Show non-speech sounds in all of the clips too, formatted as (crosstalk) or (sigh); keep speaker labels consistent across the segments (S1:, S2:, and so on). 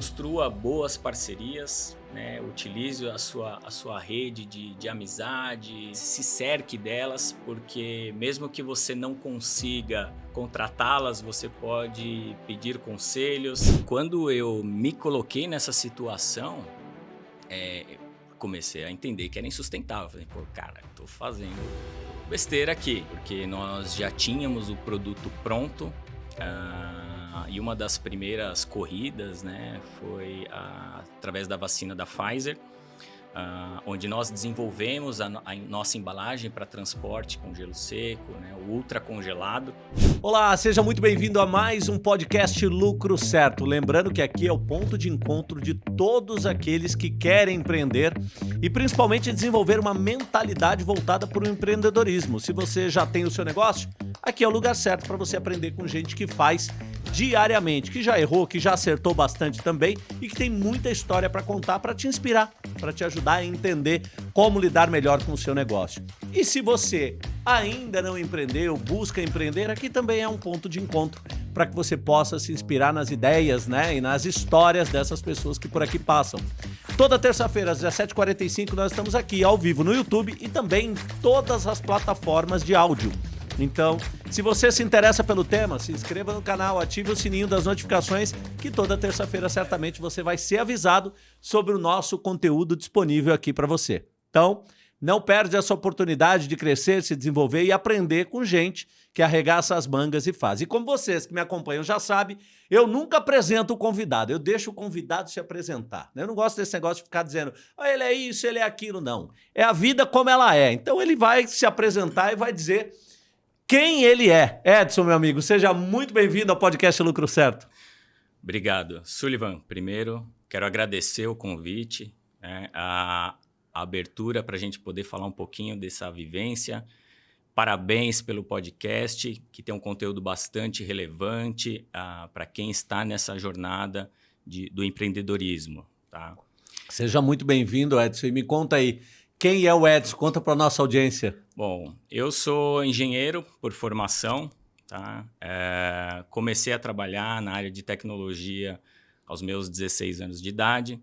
S1: construa boas parcerias, né? utilize a sua, a sua rede de, de amizade, se cerque delas, porque mesmo que você não consiga contratá-las, você pode pedir conselhos. Quando eu me coloquei nessa situação, é, comecei a entender que era insustentável. Falei, pô, cara, tô fazendo besteira aqui, porque nós já tínhamos o produto pronto. Uh, e uma das primeiras corridas né, foi a, através da vacina da Pfizer, uh, onde nós desenvolvemos a, a nossa embalagem para transporte com gelo seco, né, ultra congelado.
S2: Olá, seja muito bem-vindo a mais um podcast Lucro Certo. Lembrando que aqui é o ponto de encontro de todos aqueles que querem empreender e principalmente desenvolver uma mentalidade voltada para o empreendedorismo. Se você já tem o seu negócio, aqui é o lugar certo para você aprender com gente que faz diariamente, que já errou, que já acertou bastante também e que tem muita história para contar para te inspirar, para te ajudar a entender como lidar melhor com o seu negócio. E se você ainda não empreendeu, busca empreender, aqui também é um ponto de encontro para que você possa se inspirar nas ideias né, e nas histórias dessas pessoas que por aqui passam. Toda terça-feira, às 17h45, nós estamos aqui ao vivo no YouTube e também em todas as plataformas de áudio. Então, se você se interessa pelo tema, se inscreva no canal, ative o sininho das notificações, que toda terça-feira certamente você vai ser avisado sobre o nosso conteúdo disponível aqui para você. Então, não perde essa oportunidade de crescer, se desenvolver e aprender com gente que arregaça as mangas e faz. E como vocês que me acompanham já sabem, eu nunca apresento o convidado, eu deixo o convidado se apresentar. Eu não gosto desse negócio de ficar dizendo, oh, ele é isso, ele é aquilo, não. É a vida como ela é. Então ele vai se apresentar e vai dizer quem ele é. Edson, meu amigo, seja muito bem-vindo ao podcast Lucro Certo.
S1: Obrigado. Sullivan, primeiro, quero agradecer o convite, né, a, a abertura para a gente poder falar um pouquinho dessa vivência. Parabéns pelo podcast, que tem um conteúdo bastante relevante uh, para quem está nessa jornada de, do empreendedorismo. Tá?
S2: Seja muito bem-vindo, Edson. E me conta aí, quem é o Edson? Conta para nossa audiência.
S1: Bom, eu sou engenheiro por formação. Tá? É, comecei a trabalhar na área de tecnologia aos meus 16 anos de idade.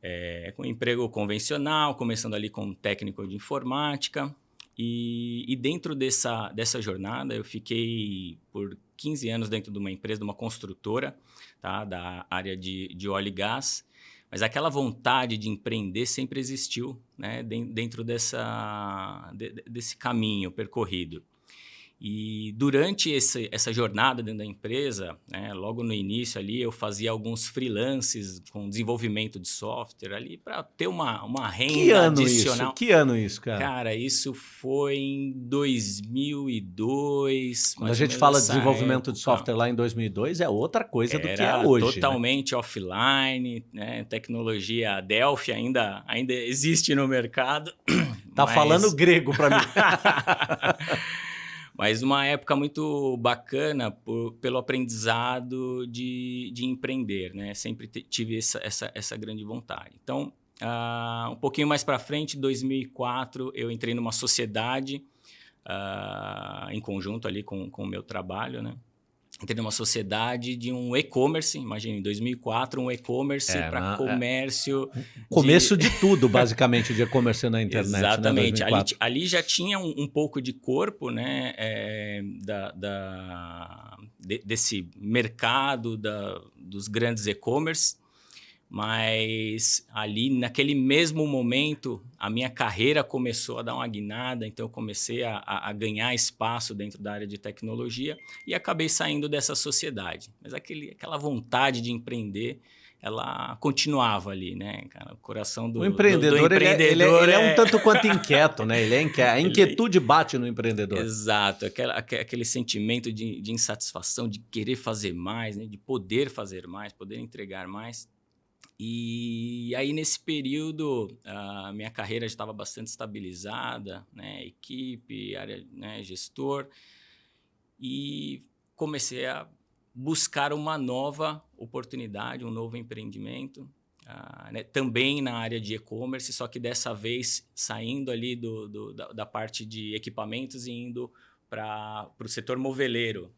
S1: É, com emprego convencional, começando ali como técnico de informática. E, e, dentro dessa, dessa jornada, eu fiquei por 15 anos dentro de uma empresa, de uma construtora, tá? da área de, de óleo e gás. Mas aquela vontade de empreender sempre existiu né, dentro dessa, desse caminho percorrido. E durante esse, essa jornada dentro da empresa, né, logo no início ali, eu fazia alguns freelances com desenvolvimento de software ali para ter uma, uma renda que ano adicional.
S2: Isso? Que ano isso, cara?
S1: Cara, isso foi em 2002.
S2: Quando a gente fala de desenvolvimento época. de software lá em 2002, é outra coisa do que é hoje.
S1: Né? totalmente né? offline, né? tecnologia Delphi ainda, ainda existe no mercado.
S2: Tá mas... falando grego para mim. (laughs)
S1: Mas uma época muito bacana por, pelo aprendizado de, de empreender, né? Sempre tive essa, essa, essa grande vontade. Então, uh, um pouquinho mais para frente, em 2004, eu entrei numa sociedade uh, em conjunto ali com, com o meu trabalho, né? Entrei numa sociedade de um e-commerce, imagine, em 2004, um e-commerce é, para é. comércio.
S2: É, começo de... de... tudo, (laughs) basicamente, de e-commerce na internet.
S1: Né, Exatamente. Né, ali, ali, já tinha um, um, pouco de corpo né, é, da, da de, desse mercado da, dos grandes e-commerce mas ali naquele mesmo momento a minha carreira começou a dar uma guinada, então eu comecei a, a, ganhar espaço dentro da área de tecnologia e acabei saindo dessa sociedade. Mas aquele, aquela vontade de empreender, ela continuava ali, né, cara? O coração do,
S2: o empreendedor, do, do empreendedor ele, é, ele, é, ele é, um tanto quanto (laughs) inquieto, né? Ele é inquieto. A inquietude bate no empreendedor.
S1: Exato, aquela, aquele sentimento de, de insatisfação, de querer fazer mais, né? de poder fazer mais, poder entregar mais. E aí, nesse período, a minha carreira já estava bastante estabilizada, né? equipe, área, né? gestor, e comecei a buscar uma nova oportunidade, um novo empreendimento, uh, né? também na área de e-commerce, só que dessa vez saindo ali do, do da, da, parte de equipamentos e indo para o setor moveleiro.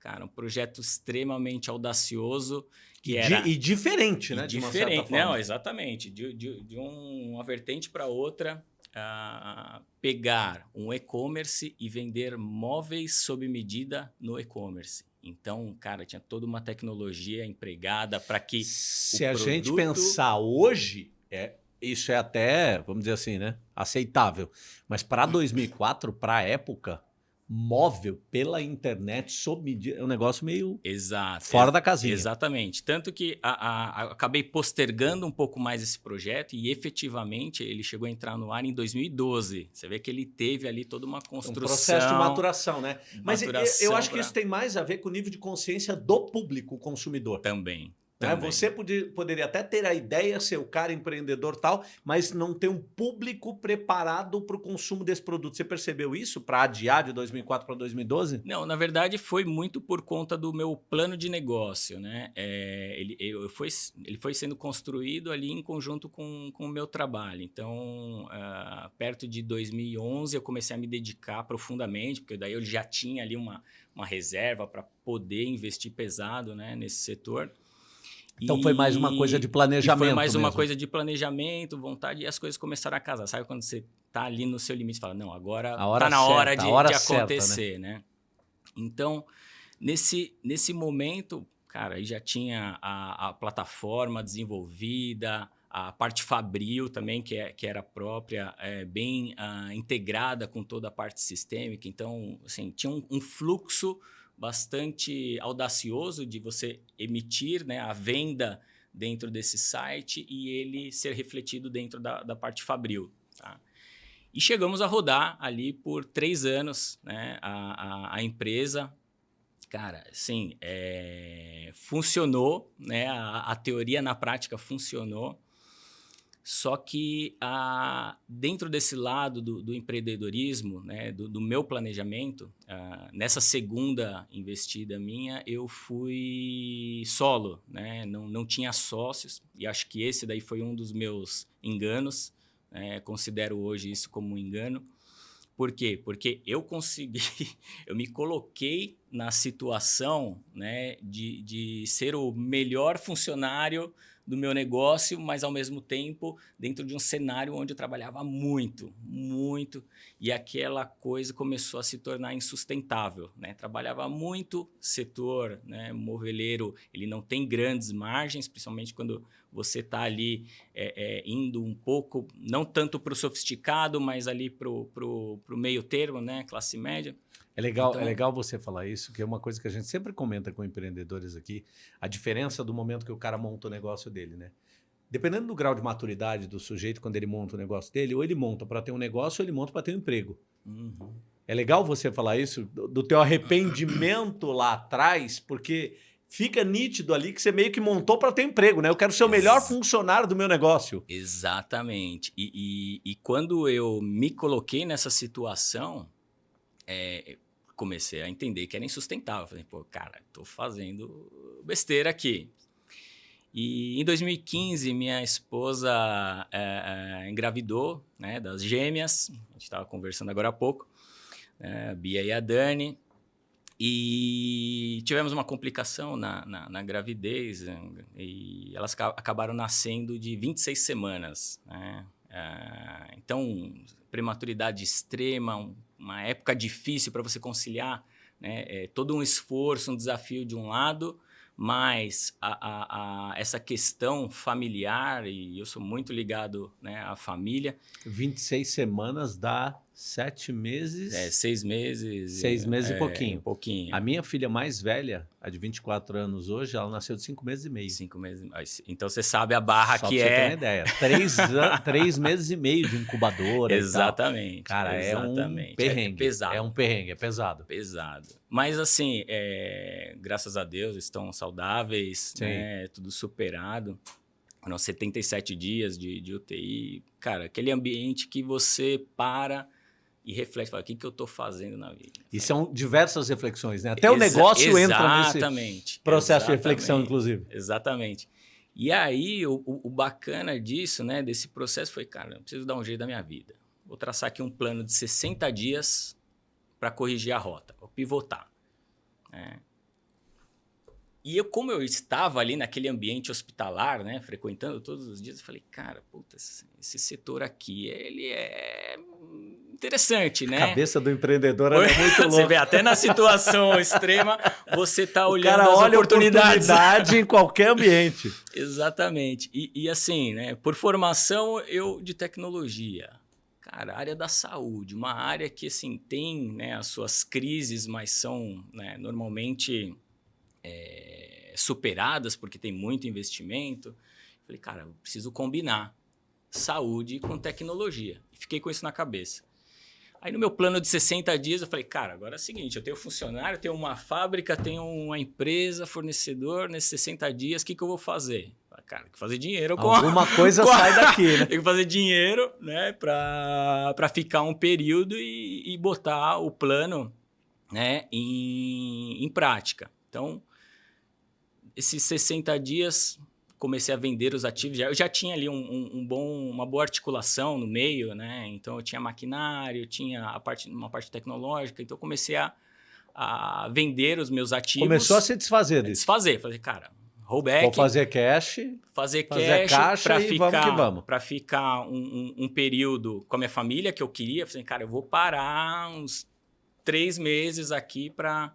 S1: cara, um projeto extremamente audacioso que era
S2: e diferente, né?
S1: diferente, não, exatamente, de, de, de um, uma vertente para outra, uh, pegar um e-commerce e vender móveis sob medida no e-commerce. Então, cara, tinha toda uma tecnologia empregada para que.
S2: Se a produto... gente pensar hoje, é, isso é até, vamos dizer assim, né? Aceitável. Mas para 2004, para a época, móvel pela internet sob medida é um negócio meio
S1: Exato,
S2: fora da casinha.
S1: Exatamente. Tanto que a, a, a, acabei postergando um pouco mais esse projeto e efetivamente ele chegou a entrar no ar em 2012. Você vê que ele teve ali toda uma construção. Um
S2: processo de maturação, né? Mas maturação eu, eu acho pra... que isso tem mais a ver com o nível de consciência do público consumidor.
S1: Também.
S2: Né? Você podia, poderia até ter a ideia, ser o cara empreendedor tal, mas não ter um público preparado para o consumo desse produto. Você percebeu isso para adiar de 2004 para 2012?
S1: Não, na verdade foi muito por conta do meu plano de negócio. Né? É, ele, eu, foi, ele foi sendo construído ali em conjunto com, com o meu trabalho. Então, uh, perto de 2011, eu comecei a me dedicar profundamente, porque daí eu já tinha ali uma, uma reserva para poder investir pesado né, nesse setor.
S2: Então e, foi mais uma coisa de planejamento.
S1: Foi mais
S2: mesmo.
S1: uma coisa de planejamento, vontade, e as coisas começaram a casar. Sabe quando você tá ali no seu limite e fala, não, agora tá na hora de, hora de acontecer, certa, né? né? Então, nesse, nesse momento, cara, aí já tinha a, a plataforma desenvolvida, a parte Fabril também, que, é, que era própria, é, bem uh, integrada com toda a parte sistêmica. Então, assim, tinha um, um fluxo bastante audacioso de você emitir né, a venda dentro desse site e ele ser refletido dentro da, da parte Fabril. Tá? E chegamos a rodar ali por três anos né, a, a, a empresa. Cara, sim, é, funcionou, né, a, a teoria na prática funcionou. Só que ah, dentro desse lado do, do empreendedorismo, né, do, do, meu planejamento, ah, nessa segunda investida minha, eu fui solo, né, não, não tinha sócios, e acho que esse daí foi um dos meus enganos, né, considero hoje isso como um engano. Por quê? Porque eu consegui, (laughs) eu me coloquei na situação né, de, de ser o melhor funcionário do meu negócio, mas ao mesmo tempo dentro de um cenário onde eu trabalhava muito, muito, e aquela coisa começou a se tornar insustentável. Né? Trabalhava muito, setor né, moveleiro, ele não tem grandes margens, principalmente quando você está ali é, é, indo um pouco, não tanto para o sofisticado, mas ali para o meio termo, né, classe média.
S2: É legal, é então, é legal você falar isso, que é uma coisa que a gente sempre comenta com empreendedores aqui, a diferença do momento que o cara monta o negócio dele, né? Dependendo do grau de maturidade do sujeito quando ele monta o negócio dele, ou ele monta para ter um negócio, ou ele monta para ter um emprego. Uhum. É legal você falar isso, do, do teu arrependimento lá atrás, porque fica nítido ali que você meio que montou para ter emprego, né? Eu quero ser o melhor Ex funcionário do meu negócio.
S1: Exatamente. E, e, e quando eu me coloquei nessa situação, é, comecei a entender que era insustentável. Falei, pô, cara, tô fazendo besteira aqui. E em 2015, minha esposa é, é, engravidou né, das gêmeas, a gente estava conversando agora há pouco, né, a Bia e a Dani, e tivemos uma complicação na, na, na gravidez, e elas acabaram nascendo de 26 semanas. Né? É, então, prematuridade extrema, um uma época difícil para você conciliar né? É todo um esforço, um desafio de um lado, mas a, a, a, essa questão familiar, e eu sou muito ligado né, à família.
S2: 26 semanas dá Sete meses.
S1: É, seis meses.
S2: Seis meses
S1: é,
S2: e pouquinho.
S1: pouquinho.
S2: A minha filha mais velha, a de 24 anos hoje, ela nasceu de cinco meses e meio.
S1: Cinco meses. Então você sabe a barra
S2: Só
S1: que
S2: pra
S1: é.
S2: Você ter uma ideia. Três, (laughs) três meses e meio de incubadora.
S1: Exatamente.
S2: Cara,
S1: exatamente.
S2: é um perrengue. É, pesado. É um perrengue, é pesado.
S1: Pesado. Mas assim, é, graças a Deus, estão saudáveis, né, tudo superado. Foram 77 dias de, de UTI. Cara, aquele ambiente que você para e reflete, fala, o que, que eu estou fazendo na vida?
S2: E são diversas reflexões, né? Até Exa o negócio entra nesse processo de reflexão, inclusive.
S1: Exatamente. E aí, o, o, bacana disso, né, desse processo foi, cara, eu preciso dar um jeito da minha vida. Vou traçar aqui um plano de 60 dias para corrigir a rota, vou pivotar. Né? e eu, como eu estava ali naquele ambiente hospitalar, né, frequentando todos os dias, eu falei, cara, puta, esse setor aqui, ele é interessante, né?
S2: A cabeça do empreendedor é muito louca. (laughs)
S1: Você vê, até na situação (laughs) extrema, você está olhando
S2: cara
S1: as
S2: olha
S1: oportunidades.
S2: oportunidade em qualquer ambiente. (laughs)
S1: Exatamente. E, e, assim, né, por formação, eu de tecnologia. Cara, área da saúde, uma área que assim, tem né, as suas crises, mas são né, normalmente é, superadas porque tem muito investimento. Falei, cara, eu preciso combinar saúde com tecnologia. Fiquei com isso na cabeça. Aí no meu plano de 60 dias eu falei, cara, agora é o seguinte, eu tenho funcionário, tenho uma fábrica, tenho uma empresa, fornecedor, nesses 60 dias, o que, que eu vou fazer? Cara, tem que fazer dinheiro com
S2: Alguma
S1: a,
S2: coisa (laughs)
S1: com a,
S2: sai daqui, né? (laughs)
S1: tem que fazer dinheiro, né, para ficar um período e, e, botar o plano, né, em, em prática. Então, esses 60 dias comecei a vender os ativos. Eu já tinha ali um, um, um, bom, uma boa articulação no meio, né? Então eu tinha maquinário, tinha a parte, uma parte tecnológica. Então eu comecei a, a vender os meus ativos.
S2: Começou a se desfazer disso.
S1: Desfazer, fazer, cara, rollback.
S2: Vou fazer cash.
S1: Fazer,
S2: fazer
S1: cash
S2: caixa
S1: para ficar,
S2: vamos que vamos.
S1: Para ficar um, um, período com a minha família que eu queria. Falei, cara, eu vou parar uns três meses aqui para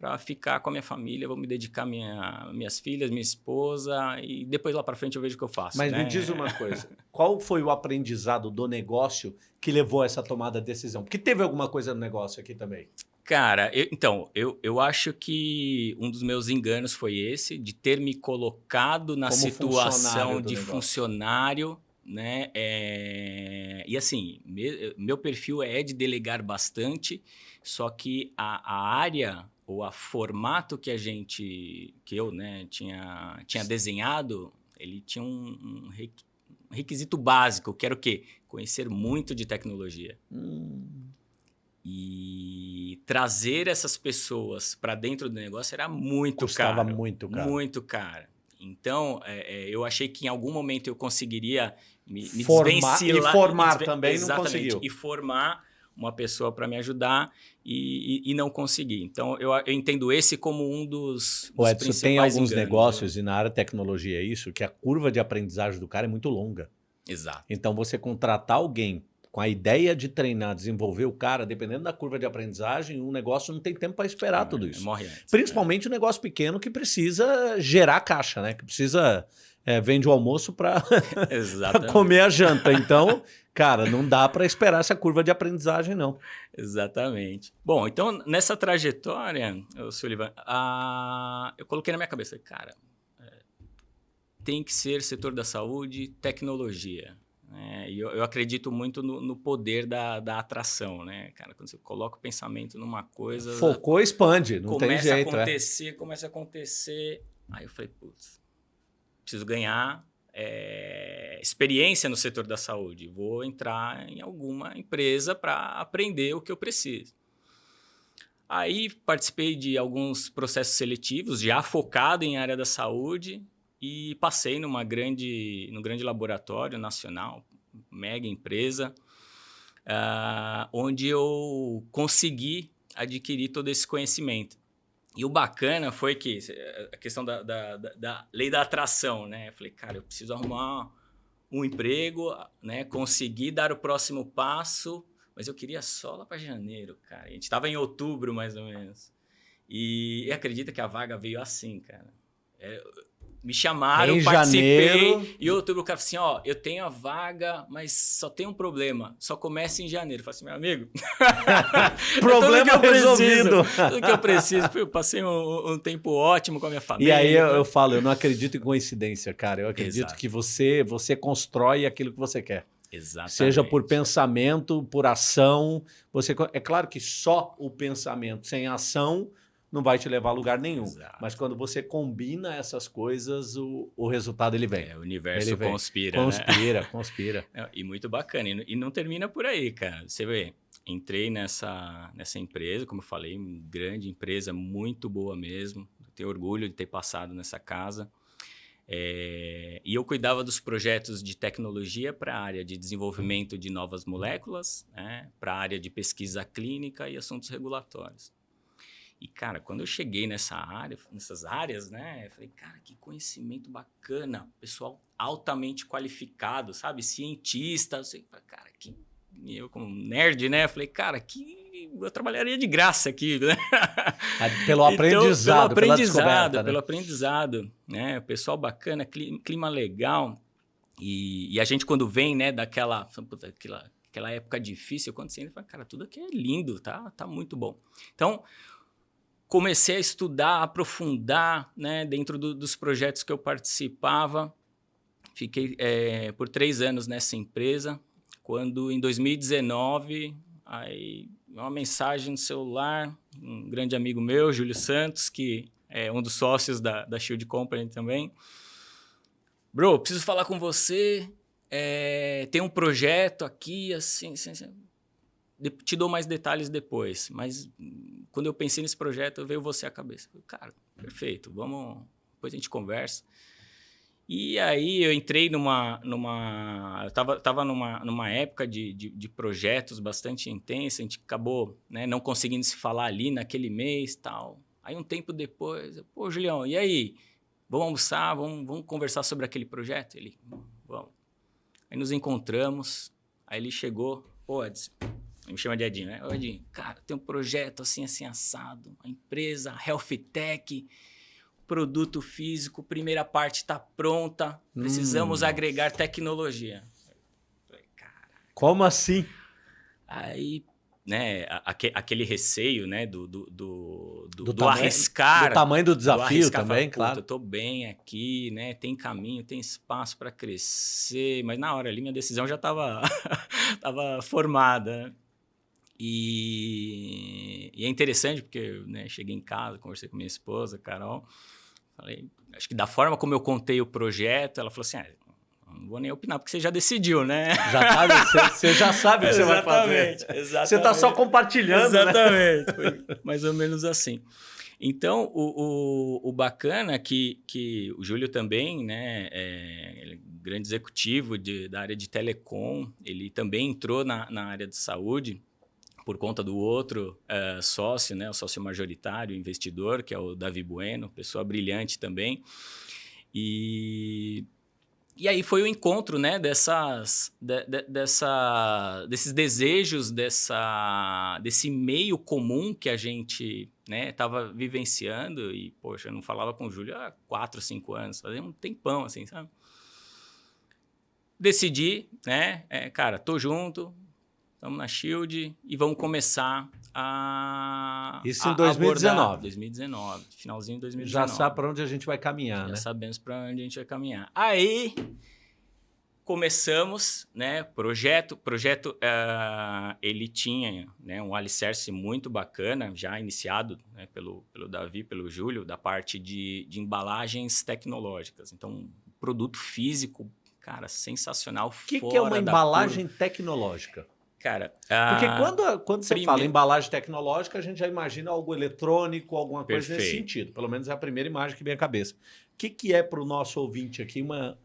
S1: para ficar com a minha família, vou me dedicar minha minhas filhas, minha esposa e depois lá para frente eu vejo o que eu faço.
S2: Mas
S1: né?
S2: me diz uma (laughs) coisa, qual foi o aprendizado do negócio que levou a essa tomada de decisão? Porque teve alguma coisa no negócio aqui também.
S1: Cara, eu, então, eu, eu acho que um dos meus enganos foi esse, de ter me colocado na
S2: Como
S1: situação
S2: funcionário
S1: de
S2: negócio.
S1: funcionário, né? É, E assim, me- meu perfil é de delegar bastante, só que a, a área ou a formato que a gente, que eu, né, tinha, tinha desenhado, ele tinha um, um requi- um requisito básico, que era o quê? Conhecer muito de tecnologia.
S2: Hum,
S1: E trazer essas pessoas para dentro do negócio era muito
S2: custava
S1: caro.
S2: muito, cara.
S1: Muito caro. Então, é, é, eu achei que em algum momento eu conseguiria me, me
S2: Formar-
S1: desvencilhar.
S2: e formar
S1: me desven-
S2: também não
S1: Exatamente,
S2: conseguiu.
S1: E formar uma pessoa para me ajudar e, e- e não consegui. Então, eu, eu entendo esse como um dos,
S2: O
S1: dos
S2: Edson, tem
S1: principais
S2: alguns
S1: enganos, né?
S2: negócios, e na área de tecnologia é isso, que a curva de aprendizagem do cara é muito longa.
S1: né? Exato.
S2: Então, você contratar alguém com a ideia de treinar, desenvolver o cara, dependendo da curva de aprendizagem, o negócio não tem tempo para esperar tudo isso.
S1: Morre antes.
S2: Principalmente o negócio pequeno que precisa gerar caixa, né? Que precisa é, vende o almoço para
S1: É, (laughs) (laughs)
S2: comer a janta. Então, cara, não dá para esperar essa curva de aprendizagem, não.
S1: Exatamente. Bom, então nessa trajetória, Sullivan, a- eu coloquei na minha cabeça, cara, é, tem que ser setor da saúde, tecnologia. né? E eu, eu acredito muito no, no poder da, da atração, né, cara? Quando você coloca o pensamento numa coisa,
S2: Focou, expande, não tem
S1: começa
S2: jeito.
S1: a
S2: é.
S1: acontecer, começa a acontecer. Aí eu falei, putz, preciso ganhar é, experiência no setor da saúde. Vou entrar em alguma empresa para aprender o que eu preciso. Aí participei de alguns processos seletivos, já focado em área da saúde, e passei numa grande, num grande laboratório nacional, mega empresa, ah, onde eu consegui adquirir todo esse conhecimento. E o bacana foi que eh, a questão da, da, da- lei da atração, né? Eu falei, cara, eu preciso arrumar um emprego, né? Conseguir dar o próximo passo, mas eu queria só lá para janeiro, cara. A gente estava em outubro, mais ou menos. E, e acredita que a vaga veio assim, cara. É, me chamaram,
S2: Em
S1: participei.
S2: janeiro.
S1: E outubro o cara falou assim: ó, eu tenho a vaga, mas só tem um problema. Só começa em janeiro. Eu falei assim, meu amigo. (laughs)
S2: Problema
S1: tudo que
S2: resolvido.
S1: Preciso, tudo que eu preciso. Eu passei um, um tempo ótimo com a minha
S2: E
S1: família.
S2: aí eu, eu falo, eu não acredito em coincidência, cara. Eu acredito
S1: Exato.
S2: que você você constrói aquilo que você quer.
S1: Exatamente.
S2: Seja por pensamento, por ação. Você é claro que só o pensamento sem ação não vai te levar a lugar nenhum.
S1: Exato.
S2: Mas quando você combina essas coisas, o, o resultado ele vem.
S1: É, o universo
S2: Ele vem.
S1: conspira. né?
S2: Conspira, (laughs) conspira.
S1: É, E muito bacana. E não- E não termina por aí, cara. Você vê, entrei nessa, nessa empresa, como eu falei, uma grande empresa, muito boa mesmo. Tenho orgulho de ter passado nessa casa. É, e eu cuidava dos projetos de tecnologia para a área de desenvolvimento de novas moléculas, né, para a área de pesquisa clínica e assuntos regulatórios. E, cara, quando eu cheguei nessa área, nessas áreas, né? Eu falei, cara, que conhecimento bacana. Pessoal altamente qualificado, sabe? Cientista. Eu sei, cara, que... Eu como nerd, né? Eu falei, cara, que... Eu trabalharia de graça aqui, (laughs) né?
S2: Pelo aprendizado,
S1: então, pelo aprendizado, né? pelo aprendizado, né? Pessoal bacana, clima legal. E, e, a gente, quando vem, né, daquela... Aquela, aquela época difícil, quando você entra, fala, cara, tudo aqui é lindo, tá? Tá muito bom. Então, comecei a estudar, aprofundar né, dentro do, dos projetos que eu participava. Fiquei é, por três anos nessa empresa, quando em 2019, aí uma mensagem no celular, um grande amigo meu, Júlio Santos, que é um dos sócios da, da Shield Company também. Bro, preciso falar com você, é, tem um projeto aqui, assim, assim, assim te dou mais detalhes depois, mas quando eu pensei nesse projeto, veio você à cabeça. Cara, perfeito, vamos, depois a gente conversa. E aí eu entrei numa, numa, eu tava, tava numa, numa época de, de, de projetos bastante intensa, a gente acabou né, não conseguindo se falar ali naquele mês tal. Aí um tempo depois, pô, Julião, e aí? Vamos almoçar, vamos, vamos conversar sobre aquele projeto? Ele, vamos. Aí nos encontramos, aí ele chegou, pô, Edson, me chama de Edinho, né? Ô, Edinho, cara, tem um projeto assim, assim, assado, a empresa, Health Tech, produto físico, primeira parte está pronta, precisamos hum. agregar tecnologia.
S2: Falei, Como assim?
S1: Aí, né, aquele receio, né, do, do, do, do, do, do arriscar.
S2: Do tamanho do desafio do também, claro.
S1: Eu tô bem aqui, né, tem caminho, tem espaço para crescer, mas na hora ali minha decisão já estava (laughs) tava formada, né? E, e é interessante porque né, cheguei em casa, conversei com minha esposa, Carol, falei, acho que da forma como eu contei o projeto, ela falou assim, ah, não vou nem opinar, porque você já decidiu, né?
S2: Já sabe, você, você já sabe o que você vai fazer. Exatamente. Você está só compartilhando,
S1: né? Exatamente. Né? Foi mais ou menos assim. Então, o, o, o bacana é que, que o Júlio também, né, é, é grande executivo de, da área de telecom, ele também entrou na, na área de saúde, por conta do outro uh, sócio, né, o sócio majoritário, investidor, que é o Davi Bueno, pessoa brilhante também. E, e aí foi o encontro né, dessas, de, de, dessa, desses desejos, dessa, desse meio comum que a gente estava né, vivenciando. E, poxa, eu não falava com o Júlio há quatro, cinco anos, fazia um tempão, assim, sabe? Decidi, né? É, cara, tô junto, Estamos na Shield e vamos começar a.
S2: Isso em 2019.
S1: Abordar. 2019, finalzinho de 2019.
S2: Já sabe para onde a gente vai caminhar,
S1: Já
S2: né?
S1: Sabemos para onde a gente vai caminhar. Aí começamos, né? Projeto, projeto, uh, ele tinha né, um alicerce muito bacana, já iniciado né, pelo, pelo Davi, pelo Júlio, da parte de, de embalagens tecnológicas. Então, produto físico, cara, sensacional. O
S2: que, que é uma embalagem tecnológica?
S1: Cara,
S2: Porque quando, quando você fala embalagem tecnológica, a gente já imagina algo eletrônico, alguma coisa Perfeito. nesse sentido. Pelo menos é a primeira imagem que vem à cabeça. O que, que é para o nosso ouvinte aqui uma,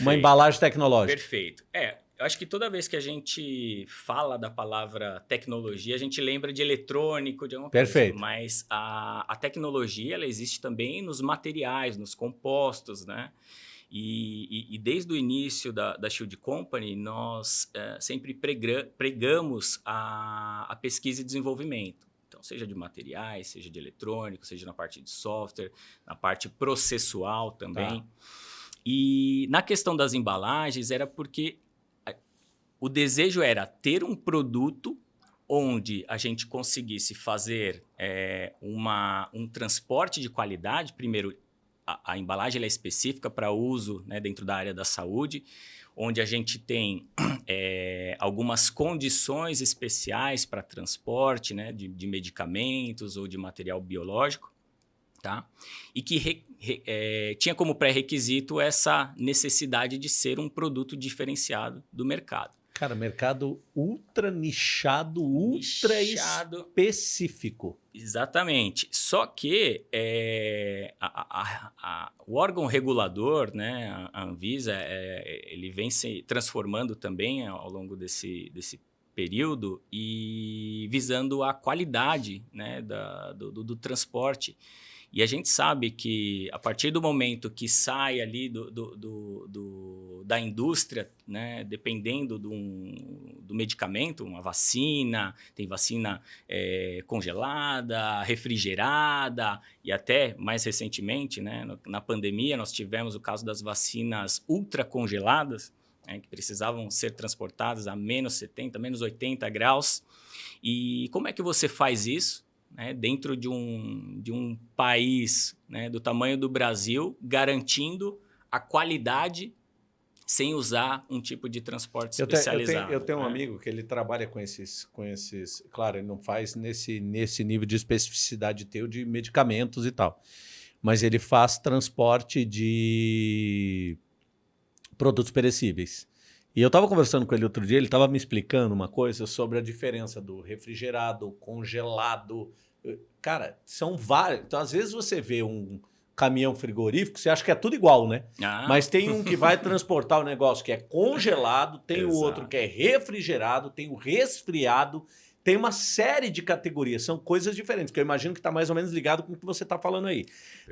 S2: uma embalagem tecnológica?
S1: Perfeito. É, eu acho que toda vez que a gente fala da palavra tecnologia, a gente lembra de eletrônico, de alguma
S2: Perfeito.
S1: coisa. Mas a, a tecnologia ela existe também nos materiais, nos compostos, né? E, e, e, desde o início da, da Shield Company, nós é, sempre pregamos a, a pesquisa e desenvolvimento. Então, seja de materiais, seja de eletrônico, seja na parte de software, na parte processual também. Tá. E na questão das embalagens, era porque o desejo era ter um produto onde a gente conseguisse fazer é, uma, um transporte de qualidade, primeiro a, a embalagem é específica para uso né, dentro da área da saúde, onde a gente tem é, (clears throat) algumas condições especiais para transporte né, de, de, medicamentos ou de material biológico, tá? e que re, re, é, tinha como pré-requisito essa necessidade de ser um produto diferenciado do mercado.
S2: Cara, mercado ultra nichado, ultra nichado. específico.
S1: Exatamente. Só que é, a, a, a, o órgão regulador, né, a Anvisa, é, ele vem se transformando também ao longo desse, desse período e visando a qualidade né, da, do, do, do transporte. E a gente sabe que a partir do momento que sai ali do, do, do, do da indústria, né, dependendo do, do medicamento, uma vacina, tem vacina é, congelada, refrigerada e até mais recentemente, né, na pandemia, nós tivemos o caso das vacinas ultracongeladas, né, que precisavam ser transportadas a menos 70, menos 80 graus. E como é que você faz isso? Né, dentro de um, de um país né, do tamanho do Brasil, garantindo a qualidade sem usar um tipo de transporte especializado.
S2: Eu, te, eu tenho, eu tenho né? um amigo que ele trabalha com esses, com esses... Claro, ele não faz nesse, nesse nível de especificidade teu de medicamentos e tal. Mas ele faz transporte de produtos perecíveis. E eu estava conversando com ele outro dia, ele estava me explicando uma coisa sobre a diferença do refrigerado, congelado. Cara, são vários. Então, às vezes você vê um caminhão frigorífico, você acha que é tudo igual, né? Ah. Mas tem um que vai transportar o negócio que é congelado, tem o outro que é refrigerado, tem o resfriado, tem uma série de categorias, são coisas diferentes, que eu imagino que está mais ou menos ligado com o que você está falando aí.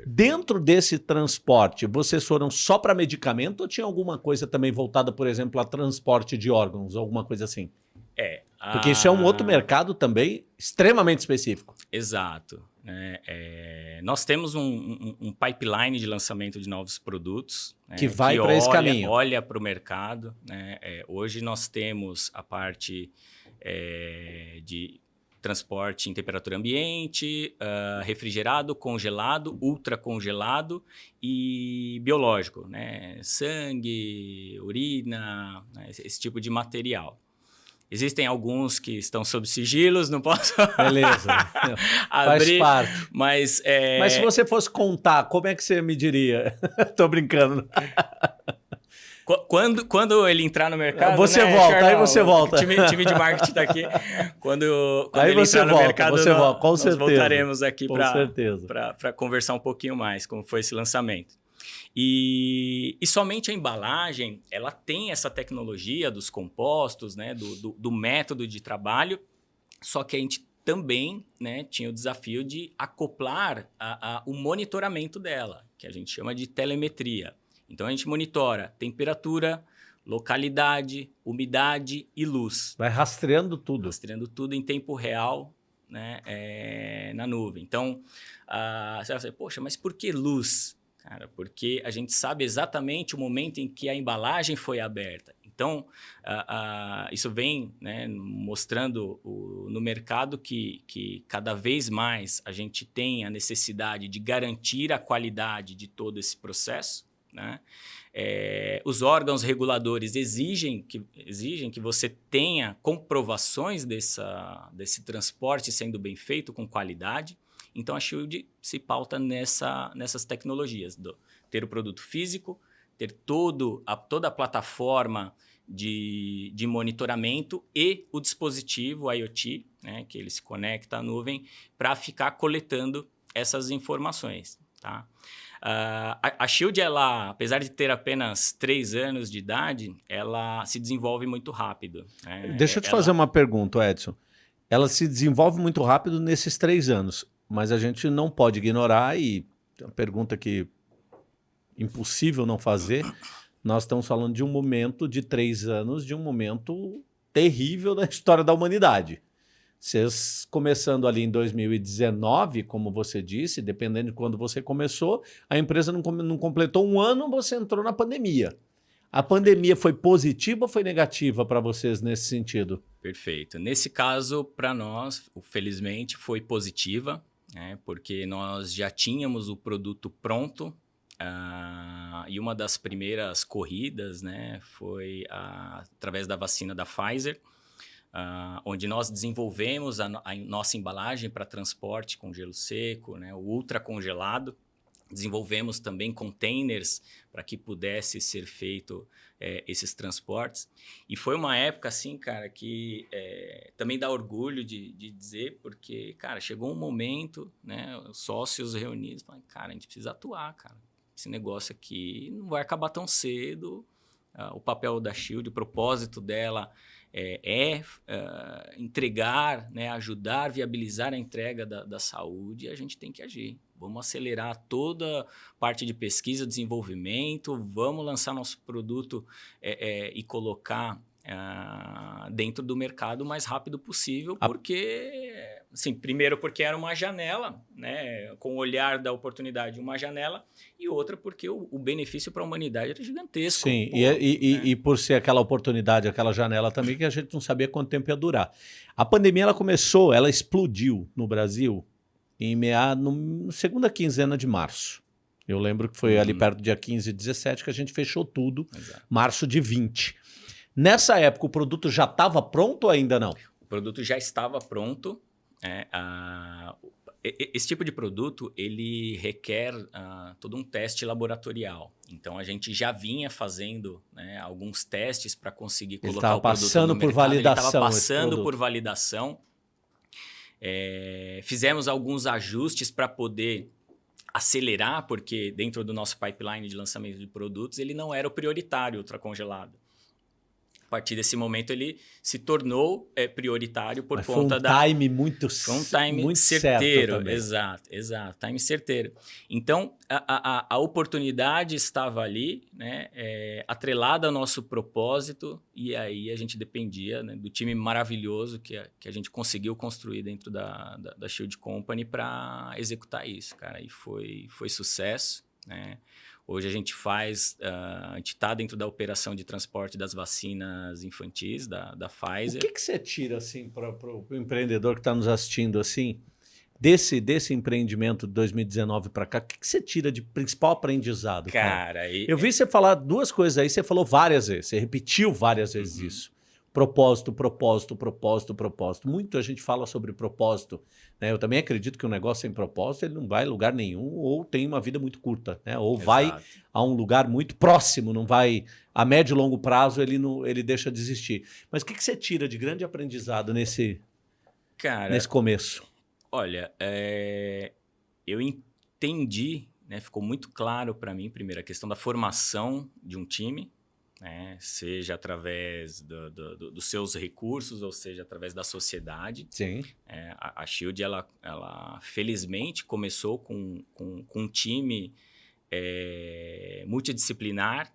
S2: Dentro desse transporte, vocês foram só para medicamento ou tinha alguma coisa também voltada, por exemplo, a transporte de órgãos, alguma coisa assim?
S1: É.
S2: Porque isso é um outro mercado também extremamente específico.
S1: Exato. É, é, nós temos um, um, um, pipeline de lançamento de novos produtos.
S2: Né, que vai para esse caminho.
S1: Olha para o mercado. Né, é, hoje nós temos a parte é, de transporte em temperatura ambiente, uh, refrigerado, congelado, ultracongelado e biológico, né? sangue, urina, né? esse tipo de material. Existem alguns que estão sob sigilos, não posso (laughs)
S2: Beleza.
S1: abrir.
S2: Faz parte.
S1: Mas, é...
S2: mas se você fosse contar, como é que você me diria? (laughs) Tô brincando.
S1: Quando, quando ele entrar no mercado.
S2: Você
S1: né,
S2: volta, aí você volta.
S1: O time, time de marketing está aqui. Quando, quando
S2: aí
S1: ele
S2: você
S1: entrar
S2: volta,
S1: no mercado,
S2: você
S1: nós,
S2: volta, com
S1: nós
S2: certeza.
S1: voltaremos aqui
S2: para
S1: conversar um pouquinho mais como foi esse lançamento. E, e, somente a embalagem, ela tem essa tecnologia dos compostos, né, do, do, do método de trabalho, só que a gente também né, tinha o desafio de acoplar a, a, o monitoramento dela, que a gente chama de telemetria. Então a gente monitora temperatura, localidade, umidade e luz.
S2: Vai rastreando tudo.
S1: Rastreando tudo em tempo real né, é, na nuvem. Então, uh, você vai dizer, poxa, mas por que luz? Cara, porque a gente sabe exatamente o momento em que a embalagem foi aberta. Então, isso vem né, mostrando o, no mercado que, que cada vez mais a gente tem a necessidade de garantir a qualidade de todo esse processo. Né? É, os órgãos reguladores exigem que, exigem que você tenha comprovações dessa, desse transporte sendo bem feito, com qualidade. Então, a Shield se pauta nessa, nessas tecnologias, do, ter o produto físico, ter todo a, toda a plataforma de, de monitoramento e o dispositivo IoT, né, que ele se conecta à nuvem, para ficar coletando essas informações. Tá? Uh, a, a Shield, ela, apesar de ter apenas três anos de idade, ela se desenvolve muito rápido.
S2: Né? Deixa eu te ela... fazer uma pergunta, Edson. Ela se desenvolve muito rápido nesses três anos, mas a gente não pode ignorar e uma pergunta que impossível não fazer. Nós estamos falando de um momento de três anos, de um momento terrível da história da humanidade. Vocês começando ali em 2019, como você disse, dependendo de quando você começou, a empresa não, não completou um ano, você entrou na pandemia. A pandemia foi positiva ou foi negativa para vocês nesse sentido?
S1: Perfeito. Nesse caso, para nós, felizmente, foi positiva, né, porque nós já tínhamos o produto pronto uh, e uma das primeiras corridas né, foi uh, através da vacina da Pfizer, Uh, onde nós desenvolvemos a, a nossa embalagem para transporte com gelo seco, né, o ultra congelado. Desenvolvemos também containers para que pudesse ser feito é, esses transportes. E foi uma época, assim, cara, que é, também dá orgulho de, de, dizer, porque, cara, chegou um momento, né, os sócios reunidos, falaram, cara, a gente precisa atuar, cara. Esse negócio aqui não vai acabar tão cedo, uh, o papel da Shield, o propósito dela é, é uh, entregar, né, ajudar, viabilizar a entrega da, da saúde, a gente tem que agir. Vamos acelerar toda a parte de pesquisa, desenvolvimento, vamos lançar nosso produto é, é, e colocar uh, dentro do mercado o mais rápido possível, porque, assim, primeiro porque era uma janela, né, com o olhar da oportunidade, uma janela, e outra porque o, o benefício para a humanidade era gigantesco.
S2: Sim, pô, e, e, né? e, por ser aquela oportunidade, aquela janela também, que a gente não sabia quanto tempo ia durar. A pandemia, ela começou, ela explodiu no Brasil em meado, no segunda quinzena de março. Eu lembro que foi uhum. ali perto do dia 15 e 17 que a gente fechou tudo, Exato. março de 20. Nessa época, o produto já estava pronto ou ainda não?
S1: O produto já estava pronto. É, a, esse tipo de produto, ele requer uh, todo um teste laboratorial. Então, a gente já vinha fazendo né, alguns testes para conseguir colocar o produto
S2: passando
S1: no
S2: por
S1: mercado.
S2: validação. Ele
S1: estava passando por validação. É, fizemos alguns ajustes para poder acelerar, porque dentro do nosso pipeline de lançamento de produtos, ele não era o prioritário ultracongelado. A partir desse momento ele se tornou é, prioritário por
S2: Mas
S1: conta
S2: foi um
S1: da
S2: time muito
S1: foi um time
S2: muito
S1: certeiro, exato, exato, time certeiro. Então a, a, a oportunidade estava ali, né, é, atrelada ao nosso propósito e aí a gente dependia né, do time maravilhoso que a, que a gente conseguiu construir dentro da, da, da Shield Company para executar isso, cara. E foi foi sucesso, né? Hoje a gente faz, uh, a gente está dentro da operação de transporte das vacinas infantis da, da Pfizer.
S2: O que, que você tira assim para o empreendedor que está nos assistindo assim desse desse empreendimento de 2019 para cá? O que, que você tira de principal aprendizado?
S1: Cara, cara? E...
S2: eu vi você falar duas coisas aí. Você falou várias vezes, você repetiu várias vezes uhum. isso. Propósito, propósito, propósito, propósito. Muito a gente fala sobre propósito. Né? Eu também acredito que um negócio sem propósito ele não vai a lugar nenhum ou tem uma vida muito curta. Né? Ou Exato. vai a um lugar muito próximo, não vai a médio e longo prazo ele, não, ele deixa de existir. Mas o que, que você tira de grande aprendizado nesse, Cara, nesse começo?
S1: Olha, é, eu entendi, né, ficou muito claro para mim, primeiro, a questão da formação de um time, né? seja através do, do, dos seus recursos, ou seja, através da sociedade.
S2: Sim.
S1: É, a, a Shield, ela, ela felizmente começou com, com, com um time é, multidisciplinar.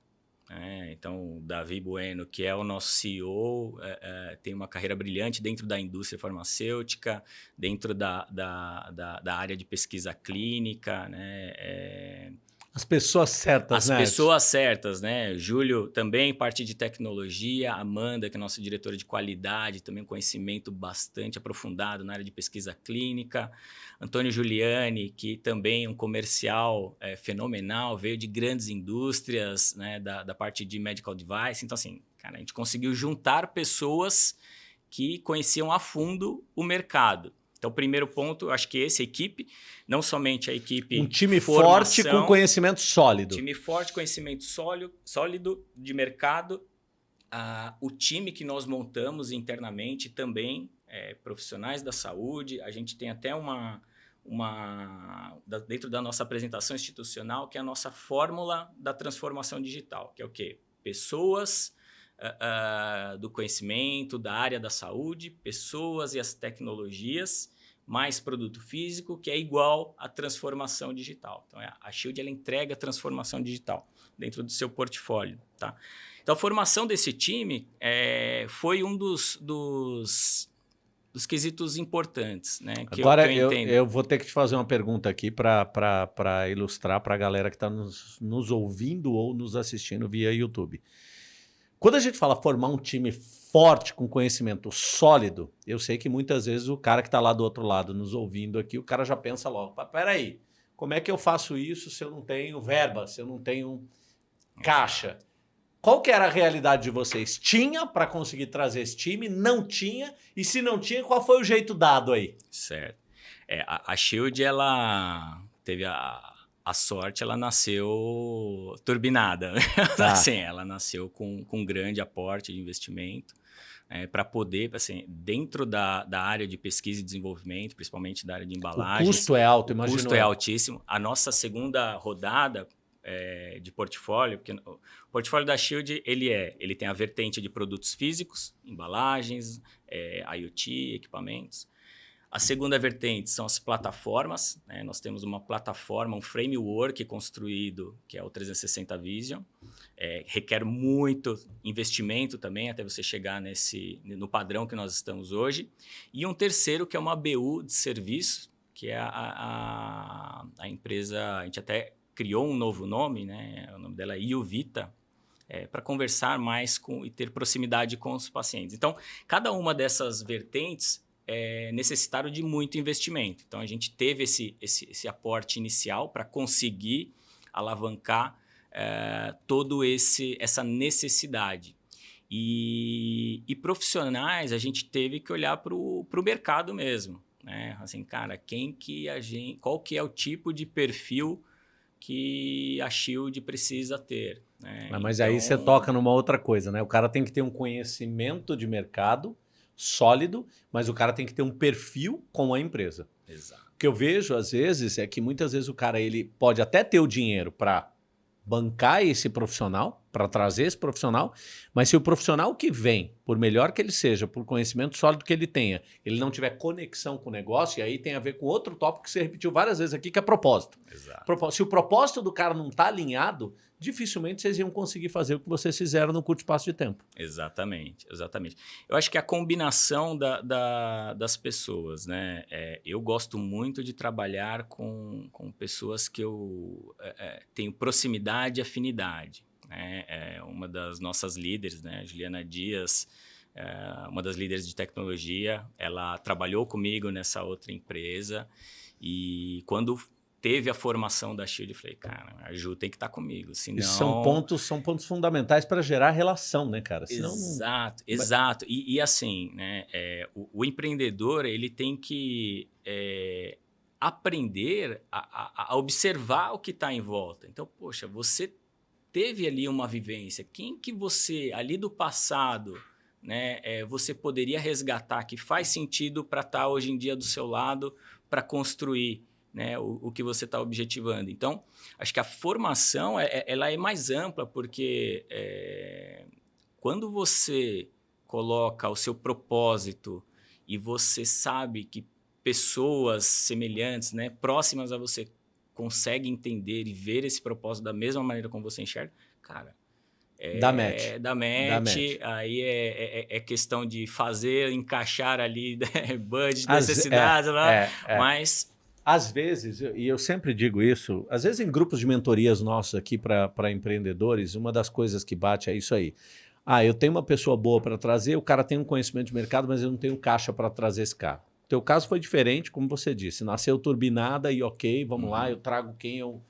S1: Né? Então, o Davi Bueno, que é o nosso CEO, é, é, tem uma carreira brilhante dentro da indústria farmacêutica, dentro da, da, da, da área de pesquisa clínica, né?
S2: As pessoas certas,
S1: As
S2: né?
S1: pessoas certas, né? Júlio também, parte de tecnologia. Amanda, que é nossa diretora de qualidade, também um conhecimento bastante aprofundado na área de pesquisa clínica. Antônio Giuliani, que também é um comercial é, fenomenal, veio de grandes indústrias, né? Da, da parte de medical device. Então, assim, cara, a gente conseguiu juntar pessoas que conheciam a fundo o mercado. Então, o primeiro ponto, acho que esse, a equipe, não somente a equipe.
S2: Um time formação, forte com conhecimento sólido.
S1: Time forte, conhecimento sólido, sólido de mercado. Uh, o time que nós montamos internamente também, é, profissionais da saúde. A gente tem até uma, uma dentro da nossa apresentação institucional, que é a nossa fórmula da transformação digital, que é o quê? Pessoas uh, do conhecimento, da área da saúde, pessoas e as tecnologias, mais produto físico, que é igual à transformação digital. Então, é, a Shield ela entrega a transformação digital dentro do seu portfólio. Tá? Então, a formação desse time é, foi um dos, dos, dos quesitos importantes. Né,
S2: Agora, eu, eu, eu, vou ter que te fazer uma pergunta aqui para ilustrar para a galera que está nos, nos ouvindo ou nos assistindo via YouTube. Quando a gente fala formar um time forte, com conhecimento sólido, eu sei que muitas vezes o cara que está lá do outro lado nos ouvindo aqui, o cara já pensa logo, peraí, como é que eu faço isso se eu não tenho verba, se eu não tenho caixa? Qual que era a realidade de vocês? Tinha para conseguir trazer esse time? Não tinha? E se não tinha, qual foi o jeito dado aí?
S1: Certo. É, a, a Shield, ela teve a, a sorte ela nasceu turbinada. (laughs) Tá. assim, ela nasceu com, com um grande aporte de investimento é, para poder, assim, dentro da, da área de pesquisa e desenvolvimento, principalmente da área de embalagem.
S2: O custo é alto,
S1: imagina. O custo é altíssimo. A nossa segunda rodada, é, de portfólio, porque o portfólio da Shield ele é, ele tem a vertente de produtos físicos, embalagens, é, IoT, equipamentos. A segunda vertente são as plataformas. Né? Nós temos uma plataforma, um framework construído, que é o 360 Vision. É, requer muito investimento também até você chegar nesse, no padrão que nós estamos hoje. E um terceiro, que é uma BU de serviço, que é a, a, a empresa, a gente até criou um novo nome, né? o nome dela é Iuvita, é, para conversar mais com e ter proximidade com os pacientes. Então, cada uma dessas vertentes é, necessitaram de muito investimento. Então, a gente teve esse, esse, esse aporte inicial para conseguir alavancar é, todo esse essa necessidade. E, e, profissionais, a gente teve que olhar para o mercado mesmo. Né? Assim, cara, quem que a gente, qual que é o tipo de perfil que a Shield precisa ter. Né?
S2: Mas então... aí você toca numa outra coisa, né? O cara tem que ter um conhecimento de mercado sólido, mas o cara tem que ter um perfil com a empresa.
S1: Exato.
S2: O que eu vejo, às vezes, é que muitas vezes o cara ele pode até ter o dinheiro para bancar esse profissional, para trazer esse profissional, mas se o profissional que vem, por melhor que ele seja, por conhecimento sólido que ele tenha, ele não tiver conexão com o negócio, e aí tem a ver com outro tópico que você repetiu várias vezes aqui, que é propósito.
S1: Exato.
S2: Se o propósito do cara não está alinhado, dificilmente vocês iam conseguir fazer o que vocês fizeram no curto espaço de tempo.
S1: Exatamente, exatamente. Eu acho que a combinação da, da, das pessoas, né? É, eu gosto muito de trabalhar com, com pessoas que eu é, é tenho proximidade e afinidade. Né? É uma das nossas líderes, né? Juliana Dias, é uma das líderes de tecnologia, ela trabalhou comigo nessa outra empresa e quando teve a formação da Shield, eu falei, cara, a Ju tem que estar tá comigo, senão...
S2: Isso são pontos, são pontos fundamentais para gerar relação, né, cara?
S1: Senão exato, não... exato. E, e, assim, né, é, o, o, empreendedor, ele tem que é, aprender a, a, a, observar o que está em volta. Então, poxa, você teve ali uma vivência, quem que você, ali do passado, né, é, você poderia resgatar que faz sentido para estar tá hoje em dia do seu lado para construir né, o, o que você está objetivando. Então, acho que a formação é, é, ela é mais ampla, porque é, quando você coloca o seu propósito e você sabe que pessoas semelhantes, né, próximas a você, conseguem entender e ver esse propósito da mesma maneira como você enxerga, cara,
S2: é, da match.
S1: Da match, da match. aí é, é, é, questão de fazer, encaixar ali (laughs) né, budget, necessidades, é, lá, é, é. mas
S2: às vezes, e eu sempre digo isso, às vezes em grupos de mentorias nossos aqui para empreendedores, uma das coisas que bate é isso aí. Ah, eu tenho uma pessoa boa para trazer, o cara tem um conhecimento de mercado, mas eu não tenho caixa para trazer esse cara. Teu caso foi diferente, como você disse. Nasceu turbinada e ok, vamos uhum. lá, eu trago quem eu,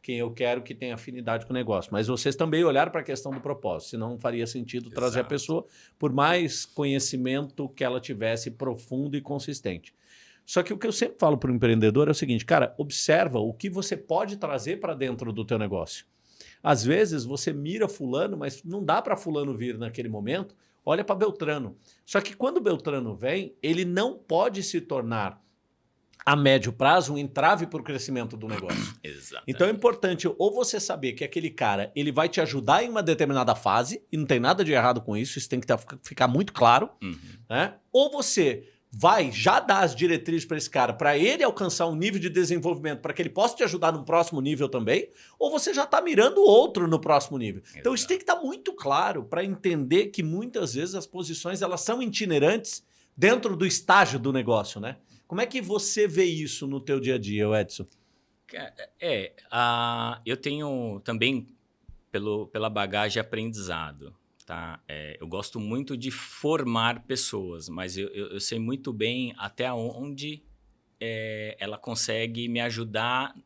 S2: quem eu quero que tenha afinidade com o negócio. Mas vocês também olharam para a questão do propósito, senão não faria sentido Exato. trazer a pessoa, por mais conhecimento que ela tivesse profundo e consistente. Só que o que eu sempre falo para o empreendedor é o seguinte, cara, observa o que você pode trazer para dentro do teu negócio. Às vezes você mira fulano, mas não dá para fulano vir naquele momento, olha para Beltrano. Só que quando Beltrano vem, ele não pode se tornar a médio prazo um entrave para o crescimento do negócio. (coughs)
S1: Exatamente.
S2: Então é importante ou você saber que aquele cara ele vai te ajudar em uma determinada fase, e não tem nada de errado com isso, isso tem que tá, ficar muito claro,
S1: uhum.
S2: né? ou você vai já dar as diretrizes para esse cara, para ele alcançar um nível de desenvolvimento, para que ele possa te ajudar no próximo nível também, ou você já está mirando outro no próximo nível. Exato. Então isso tem que estar tá muito claro para entender que muitas vezes as posições elas são itinerantes dentro do estágio do negócio, né? Como é que você vê isso no teu dia a dia, Edson?
S1: É, uh, eu tenho também pelo, pela bagagem aprendizado. Tá? É, eu gosto muito de formar pessoas, mas eu, eu, eu sei muito bem até onde é, ela consegue me ajudar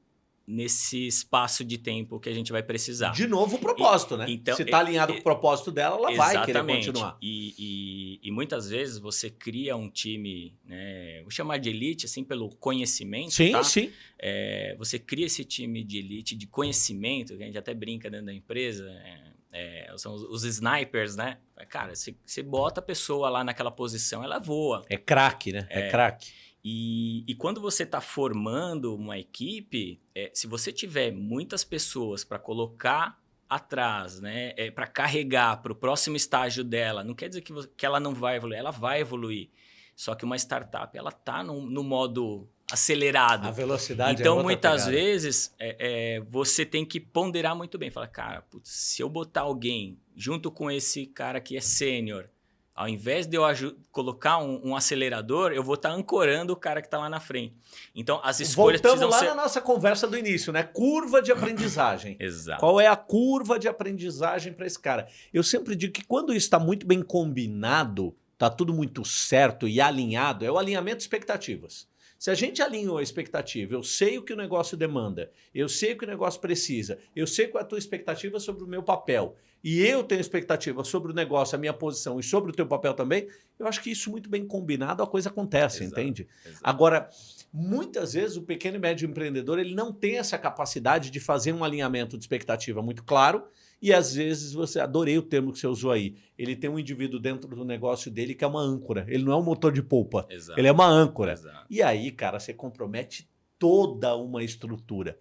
S1: nesse espaço de tempo que a gente vai precisar.
S2: De novo o propósito, e, né? Então, Se está alinhado com o propósito dela, ela vai querer continuar.
S1: E, e, e, muitas vezes você cria um time, né? Vou chamar de elite, assim, pelo conhecimento,
S2: Sim,
S1: tá?
S2: sim.
S1: É, você cria esse time de elite, de conhecimento, que a gente até brinca dentro da empresa, é, é, são os, os, snipers, né? Cara, você bota a pessoa lá naquela posição, ela voa.
S2: É craque, né? É, é craque.
S1: E, e quando você está formando uma equipe, é, se você tiver muitas pessoas para colocar atrás, né, é, para carregar para o próximo estágio dela, não quer dizer que, que ela não vai evoluir, ela vai evoluir. Só que uma startup, ela está no, no modo acelerado.
S2: A velocidade
S1: Então,
S2: é
S1: muitas
S2: pegada.
S1: vezes, é, é, você tem que ponderar muito bem. Fala, cara, putz, se eu botar alguém junto com esse cara que é sênior, ao invés de eu colocar um, um, acelerador, eu vou estar tá ancorando o cara que está lá na frente. Então, as escolhas
S2: Voltamos lá
S1: ser...
S2: na nossa conversa do início, né? Curva de aprendizagem. (laughs)
S1: Exato.
S2: Qual é a curva de aprendizagem para esse cara? Eu sempre digo que quando isso está muito bem combinado, está tudo muito certo e alinhado, é o alinhamento de expectativas. Se a gente alinhou a expectativa, eu sei o que o negócio demanda, eu sei o que o negócio precisa, eu sei qual é a tua expectativa sobre o meu papel, e eu tenho expectativa sobre o negócio, a minha posição e sobre o teu papel também, eu acho que isso muito bem combinado, a coisa acontece,
S1: Exato,
S2: entende?
S1: exato.
S2: Agora, muitas vezes o pequeno e médio empreendedor ele não tem essa capacidade de fazer um alinhamento de expectativa muito claro e às vezes você, adorei o termo que você usou aí, ele tem um indivíduo dentro do negócio dele que é uma âncora, ele não é um motor de polpa,
S1: Exato.
S2: ele é uma âncora.
S1: Exato.
S2: E aí, cara, você compromete toda uma estrutura.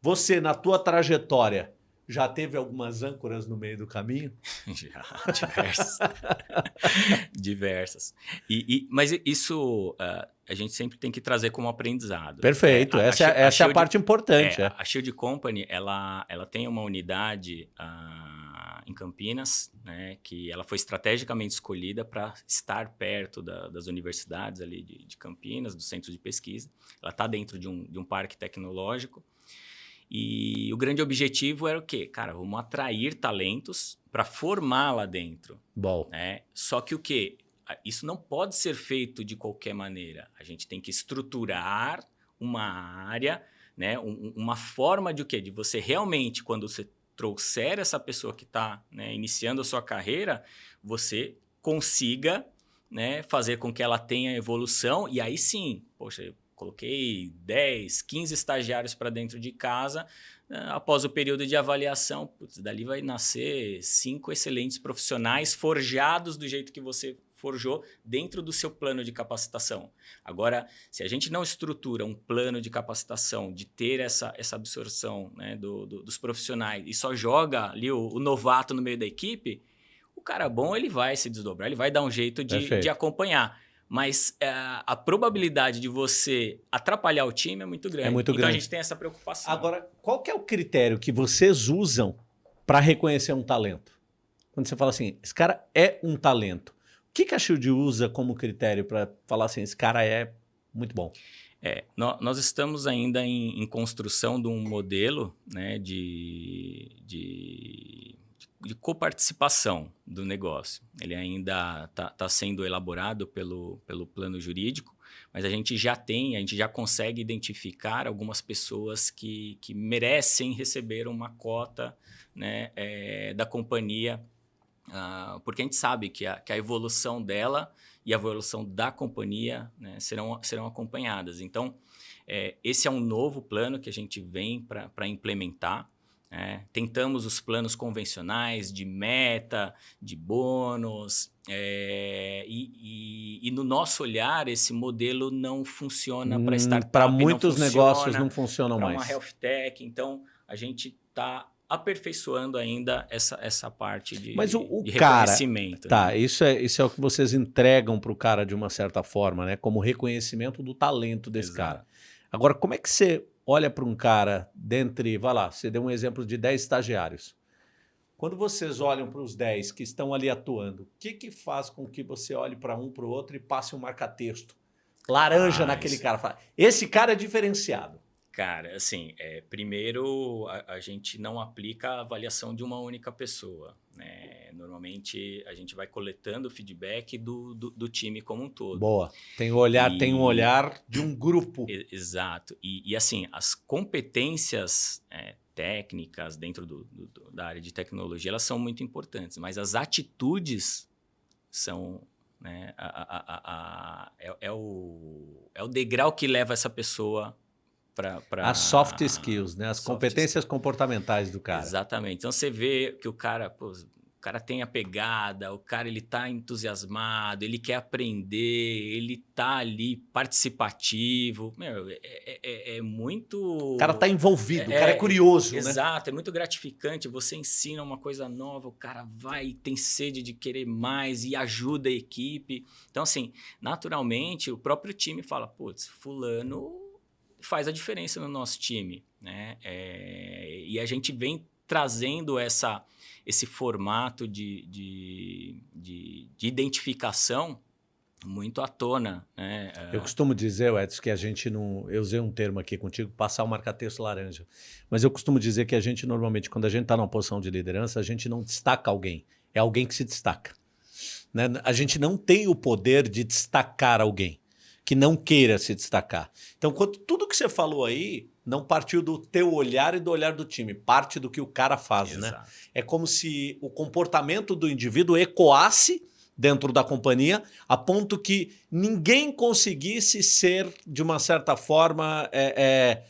S2: Você, na tua trajetória, já teve algumas âncoras no meio do caminho? (laughs)
S1: Já, diversas. (laughs) diversas. E, e, mas isso uh, a gente sempre tem que trazer como aprendizado.
S2: Perfeito,
S1: É, a-
S2: essa,
S1: a
S2: é, essa é a parte importante.
S1: É,
S2: é.
S1: A Shield Company, ela, ela tem uma unidade ah, em Campinas, né, que ela foi estrategicamente escolhida para estar perto da- das universidades ali de, de Campinas, do centro de pesquisa. Ela está dentro de um, de um parque tecnológico. E o grande objetivo era o quê? Cara, vamos atrair talentos para formar lá dentro
S2: Bom,
S1: né? Só que o que? Isso não pode ser feito de qualquer maneira. A gente tem que estruturar uma área, né? Um- um- uma forma de o quê? De você realmente, quando você trouxer essa pessoa que está iniciando a sua carreira, você consiga né, fazer com que ela tenha evolução e aí sim, poxa, coloquei 10, 15 estagiários para dentro de casa, né, após o período de avaliação, putz, dali vai nascer cinco excelentes profissionais forjados do jeito que você forjou dentro do seu plano de capacitação. Agora, se a gente não estrutura um plano de capacitação, de ter essa, essa absorção né, do- do- dos profissionais e só joga ali o, o novato no meio da equipe, o cara bom ele vai se desdobrar, ele vai dar um jeito de, de acompanhar. Mas eh, a probabilidade de você atrapalhar o time é muito grande.
S2: É muito
S1: então
S2: grande.
S1: a gente tem essa preocupação.
S2: Agora, qual que é o critério que vocês usam para reconhecer um talento? Quando você fala assim, esse cara é um talento. O que, que a Shield usa como critério para falar assim, esse cara é muito bom?
S1: É, nó- nós estamos ainda em, em construção de um modelo né, de, de, de coparticipação do negócio. Ele ainda está sendo elaborado pelo, pelo plano jurídico, mas a gente já tem, a gente já consegue identificar algumas pessoas que, que merecem receber uma cota né, é, da companhia, ah, porque a gente sabe que a, que a evolução dela e a evolução da companhia né, serão, serão acompanhadas. Então, é, esse é um novo plano que a gente vem para implementar. Né? Tentamos os planos convencionais de meta, de bônus, é, e, e- e no nosso olhar, esse modelo não funciona para startup.
S2: Para
S1: não
S2: Hum, muitos
S1: funciona
S2: negócios não funcionam
S1: para
S2: mais.
S1: uma health tech. Então, a gente está aperfeiçoando ainda essa, essa parte de,
S2: Mas o- o
S1: de
S2: cara-
S1: reconhecimento.
S2: Tá,
S1: né?
S2: isso é, isso é o que vocês entregam para o cara de uma certa forma, né? Como reconhecimento do talento desse
S1: Exato.
S2: cara. Agora, como é que você olha para um cara dentre, vai lá, você deu um exemplo de 10 estagiários. Quando vocês olham para os 10 que estão ali atuando, o que, que faz com que você olhe para um para o outro e passe um marca-texto? Laranja
S1: Ah,
S2: naquele
S1: isso.
S2: cara. Fala, Esse cara é diferenciado.
S1: Cara, assim, é, primeiro a, a gente não aplica a avaliação de uma única pessoa. Né? Normalmente a gente vai coletando o feedback do, do, do time como um todo.
S2: Boa. Tem um olhar,
S1: E-
S2: tem um olhar de um grupo.
S1: Exato. E, e, assim, as competências é, técnicas dentro do- do- da área de tecnologia, elas são muito importantes, mas as atitudes são... Né, a- a- a- a- é, é o, é o degrau que leva essa pessoa para...
S2: As soft skills, né? As
S1: soft
S2: competências comportamentais do cara.
S1: Exatamente. Então você vê que o cara, pô, o cara tem a pegada, o cara ele tá entusiasmado, ele quer aprender, ele tá ali participativo. Meu, é, é, é, é muito.
S2: O cara tá envolvido, o cara é, é curioso,
S1: exato, né? Exato, é muito gratificante. Você ensina uma coisa nova, o cara vai, tem sede de querer mais e ajuda a equipe. Então, assim, naturalmente, o próprio time fala: putz, Fulano faz a diferença no nosso time, né? É, e a gente vem trazendo essa esse formato de, de, de, de identificação muito à tona. Né?
S2: Eu costumo dizer, Edson, que a gente não. Eu usei um termo aqui contigo, passar o marca-texto laranja. Mas eu costumo dizer que a gente, normalmente, quando a gente está numa posição de liderança, a gente não destaca alguém. É alguém que se destaca. Né? A gente não tem o poder de destacar alguém que não queira se destacar. Então, quando tudo que você falou aí não partiu do teu olhar e do olhar do time, parte do que o cara faz, né? Exato. né? É como se o comportamento do indivíduo ecoasse dentro da companhia, a ponto que ninguém conseguisse ser, de uma certa forma, é, é,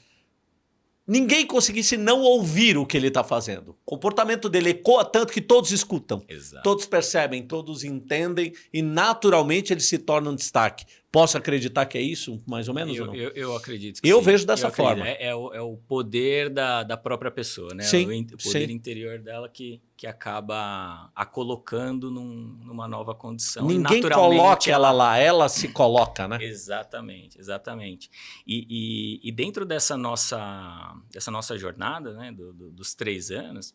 S2: ninguém conseguisse não ouvir o que ele está fazendo. O comportamento dele ecoa tanto que todos escutam, Exato. todos percebem, todos entendem e naturalmente ele se torna um destaque. Posso acreditar que é isso, mais ou menos?
S1: Eu,
S2: ou
S1: eu, eu, acredito
S2: Eu sim. vejo dessa eu forma.
S1: É, é, o, é, o, poder da, da própria pessoa, né? Sim, o, poder sim. interior dela que, que acaba a colocando num, numa nova condição.
S2: Ninguém coloca ela, ela lá, ela se coloca, né?
S1: exatamente, exatamente. E, e, e, dentro dessa nossa, dessa nossa jornada, né, do, do, dos três anos,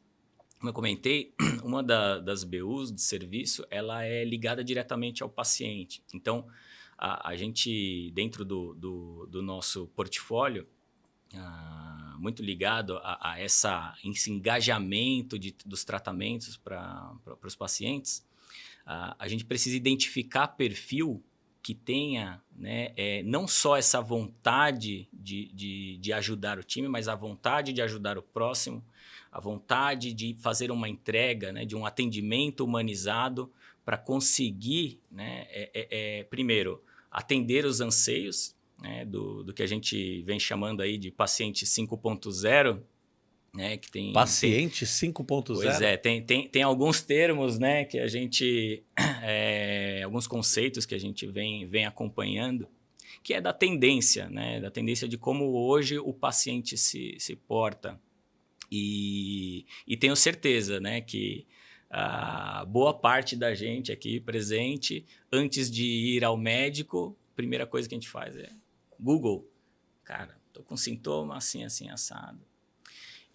S1: como eu comentei, (clears throat) uma da, das BUs de serviço, ela é ligada diretamente ao paciente. Então, a, a gente, dentro do, do, do nosso portfólio, uh, muito ligado a, a, essa, esse engajamento de, dos tratamentos para os pacientes, a gente precisa identificar perfil que tenha né, é, não só essa vontade de, de, de, ajudar o time, mas a vontade de ajudar o próximo, a vontade de fazer uma entrega, né, de um atendimento humanizado para conseguir, né, é, é, é primeiro, atender os anseios né, do, do que a gente vem chamando aí de paciente 5.0, né, que tem
S2: paciente 5.0.
S1: Pois é, tem, tem, tem alguns termos, né, que a gente (clears throat) é, alguns conceitos que a gente vem, vem acompanhando, que é da tendência, né, da tendência de como hoje o paciente se, se porta. E, e tenho certeza, né, que a boa parte da gente aqui presente, antes de ir ao médico, primeira coisa que a gente faz é Google. Cara, tô com sintoma assim, assim, assado.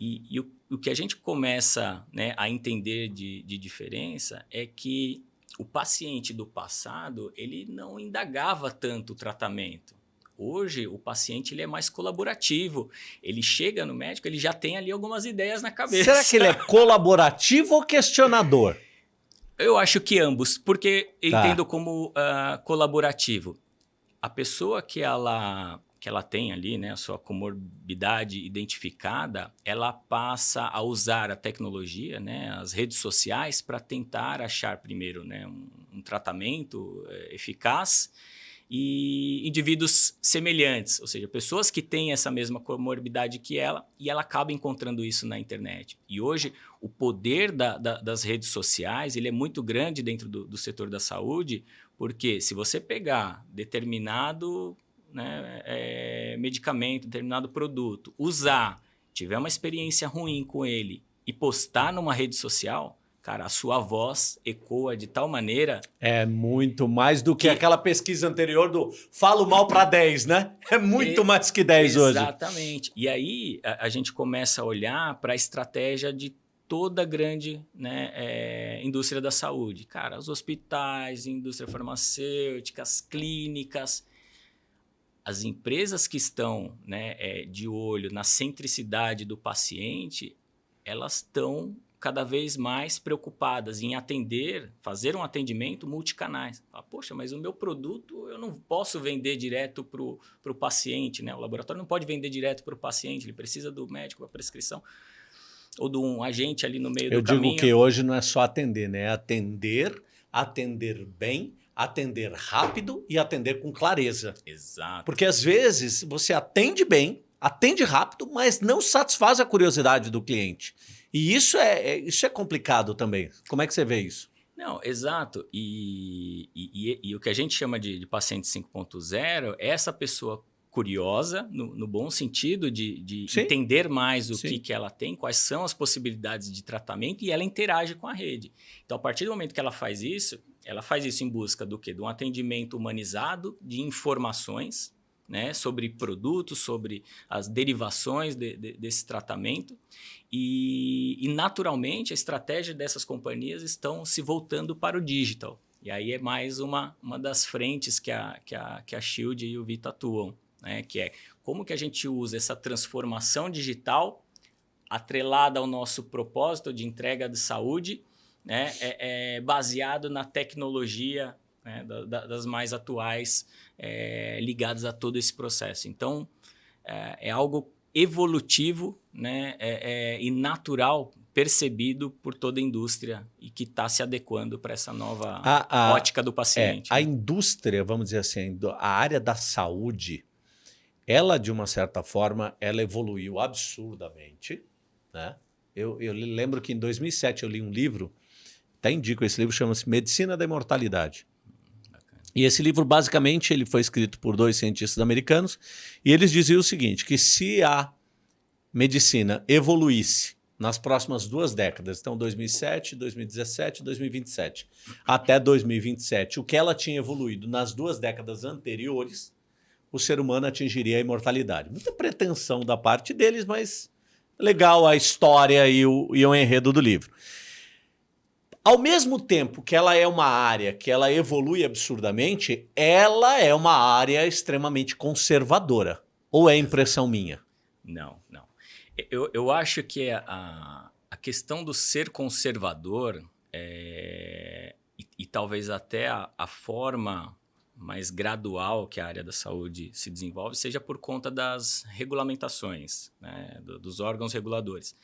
S1: E, e o, o, que a gente começa né, a entender de, de diferença é que o paciente do passado, ele não indagava tanto o tratamento. Hoje, o paciente ele é mais colaborativo. Ele chega no médico, ele já tem ali algumas ideias na cabeça.
S2: Será que ele é (laughs) colaborativo ou questionador?
S1: Eu acho que ambos, porque eu tá. entendo como uh, colaborativo. A pessoa que ela, que ela tem ali, né, a sua comorbidade identificada, ela passa a usar a tecnologia, né, as redes sociais, para tentar achar primeiro né, um, um tratamento uh, eficaz e indivíduos semelhantes, ou seja, pessoas que têm essa mesma comorbidade que ela e ela acaba encontrando isso na internet. E hoje o poder da, da, das redes sociais ele é muito grande dentro do, do, setor da saúde, porque se você pegar determinado né, é, medicamento, determinado produto, usar, tiver uma experiência ruim com ele e postar numa rede social, cara, a sua voz ecoa de tal maneira.
S2: É muito mais do que, que... aquela pesquisa anterior do falo mal para 10, né? (laughs) É muito e... mais que 10
S1: hoje. Exatamente. E aí a, a gente começa a olhar para a estratégia de toda a grande né, é, indústria da saúde. Cara, os hospitais, indústria farmacêutica, as clínicas. As empresas que estão né, é, de olho na centricidade do paciente, elas estão cada vez mais preocupadas em atender, fazer um atendimento multicanais. Fala, Poxa, mas o meu produto eu não posso vender direto para o paciente, né? O laboratório não pode vender direto para o paciente, ele precisa do médico para prescrição ou de um agente ali no meio
S2: eu
S1: do caminho.
S2: Eu digo que hoje não é só atender, né? É atender, atender bem, atender rápido e atender com clareza.
S1: Exato.
S2: Porque às vezes você atende bem, atende rápido, mas não satisfaz a curiosidade do cliente. E isso é, é, isso é complicado também. Como é que você vê isso?
S1: Não, exato. E, e, e, e o que a gente chama de, de paciente 5.0 é essa pessoa curiosa, no, no bom sentido de, de entender mais o que, que ela tem, quais são as possibilidades de tratamento e ela interage com a rede. Então, a partir do momento que ela faz isso, ela faz isso em busca do quê? De um atendimento humanizado de informações né, sobre produtos, sobre as derivações de, de, desse tratamento. E, e, naturalmente, a estratégia dessas companhias estão se voltando para o digital. E aí é mais uma, uma das frentes que a, que, a, que a Shield e o Vita atuam né? que é como que a gente usa essa transformação digital atrelada ao nosso propósito de entrega de saúde, né? é, é baseado na tecnologia né? da, da, das mais atuais é, ligadas a todo esse processo. Então, é, é algo evolutivo né? É, é, e natural percebido por toda a indústria e que está se adequando para essa nova a, a, ótica do paciente.
S2: É, a indústria, vamos dizer assim, a área da saúde, ela, de uma certa forma, ela evoluiu absurdamente. Né? Eu, eu lembro que em 2007 eu li um livro, até indico esse livro, chama-se Medicina da Imortalidade. E esse livro, basicamente, ele foi escrito por dois cientistas americanos, e eles diziam o seguinte, que se a medicina evoluísse nas próximas duas décadas, então 2007, 2017, 2027, até 2027, o que ela tinha evoluído nas duas décadas anteriores, o ser humano atingiria a imortalidade. Muita pretensão da parte deles, mas legal a história e o, e o enredo do livro. Ao mesmo tempo que ela é uma área que ela evolui absurdamente, ela é uma área extremamente conservadora. Ou é impressão minha?
S1: Não, não. Eu, eu acho que a, a questão do ser conservador é, e, e talvez até a, a forma mais gradual que a área da saúde se desenvolve seja por conta das regulamentações, né, do, dos órgãos reguladores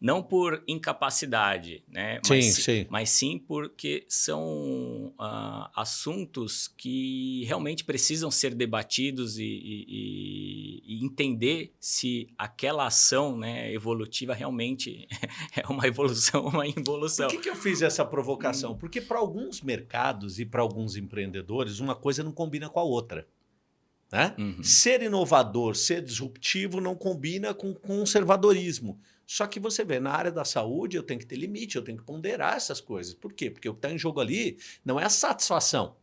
S1: não por incapacidade, né?
S2: Sim,
S1: mas,
S2: sim.
S1: mas sim porque são uh, assuntos que realmente precisam ser debatidos e, e, e, entender se aquela ação né, evolutiva realmente (laughs) é uma evolução ou uma involução.
S2: Por que, que eu fiz essa provocação? Hum. Porque para alguns mercados e para alguns empreendedores, uma coisa não combina com a outra. Né? Uhum. Ser inovador, ser disruptivo não combina com conservadorismo. Só que você vê, na área da saúde eu tenho que ter limite, eu tenho que ponderar essas coisas. Por quê? Porque o que está em jogo ali não é a satisfação.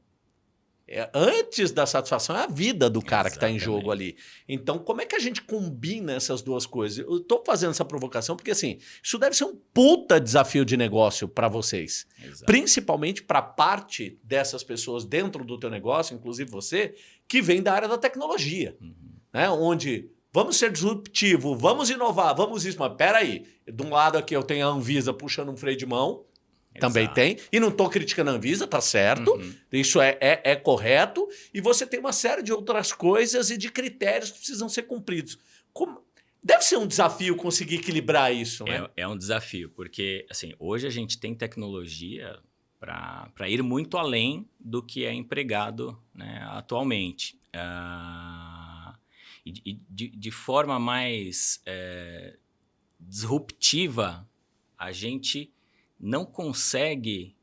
S2: É, antes da satisfação é a vida do cara Exatamente. que está em jogo ali. Então, como é que a gente combina essas duas coisas? Eu estou fazendo essa provocação porque, assim, isso deve ser um puta desafio de negócio para vocês. Exato. Principalmente para parte dessas pessoas dentro do teu negócio, inclusive você, que vem da área da tecnologia. Uhum. Né? Onde Vamos ser disruptivo, vamos inovar, vamos isso. Mas peraí, de um lado aqui eu tenho a Anvisa puxando um freio de mão, Exato. também tem. E não estou criticando a Anvisa, tá certo. Uhum. Isso é, é, é, correto. E você tem uma série de outras coisas e de critérios que precisam ser cumpridos. Como... Deve ser um desafio conseguir equilibrar isso, né?
S1: É, é um desafio, porque assim, hoje a gente tem tecnologia para ir muito além do que é empregado né, atualmente. Uh e, de, de forma mais é, disruptiva, a gente não consegue,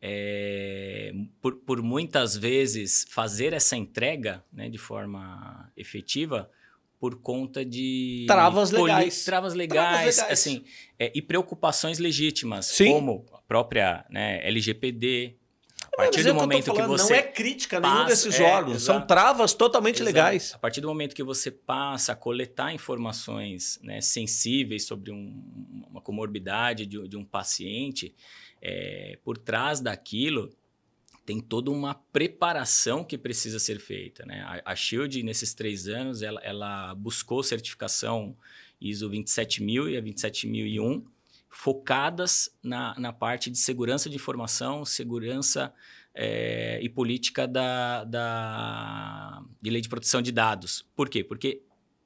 S1: é, por, por muitas vezes, fazer essa entrega né, de forma efetiva por conta de
S2: travas legais,
S1: travas legais, travas legais. assim, é, e preocupações legítimas, Sim. como a própria né, LGPD,
S2: a partir do momento que, falando, que você. Não é crítica passa, nenhum desses é, órgãos, exato. são travas totalmente exato. legais.
S1: A partir do momento que você passa a coletar informações né, sensíveis sobre um, uma comorbidade de, de um paciente, é, por trás daquilo tem toda uma preparação que precisa ser feita. Né? A, a Shield, nesses três anos, ela, ela buscou certificação ISO 27000 e a 27001 focadas na, na parte de segurança de informação, segurança é, e política da, da, de lei de proteção de dados. Por quê? Porque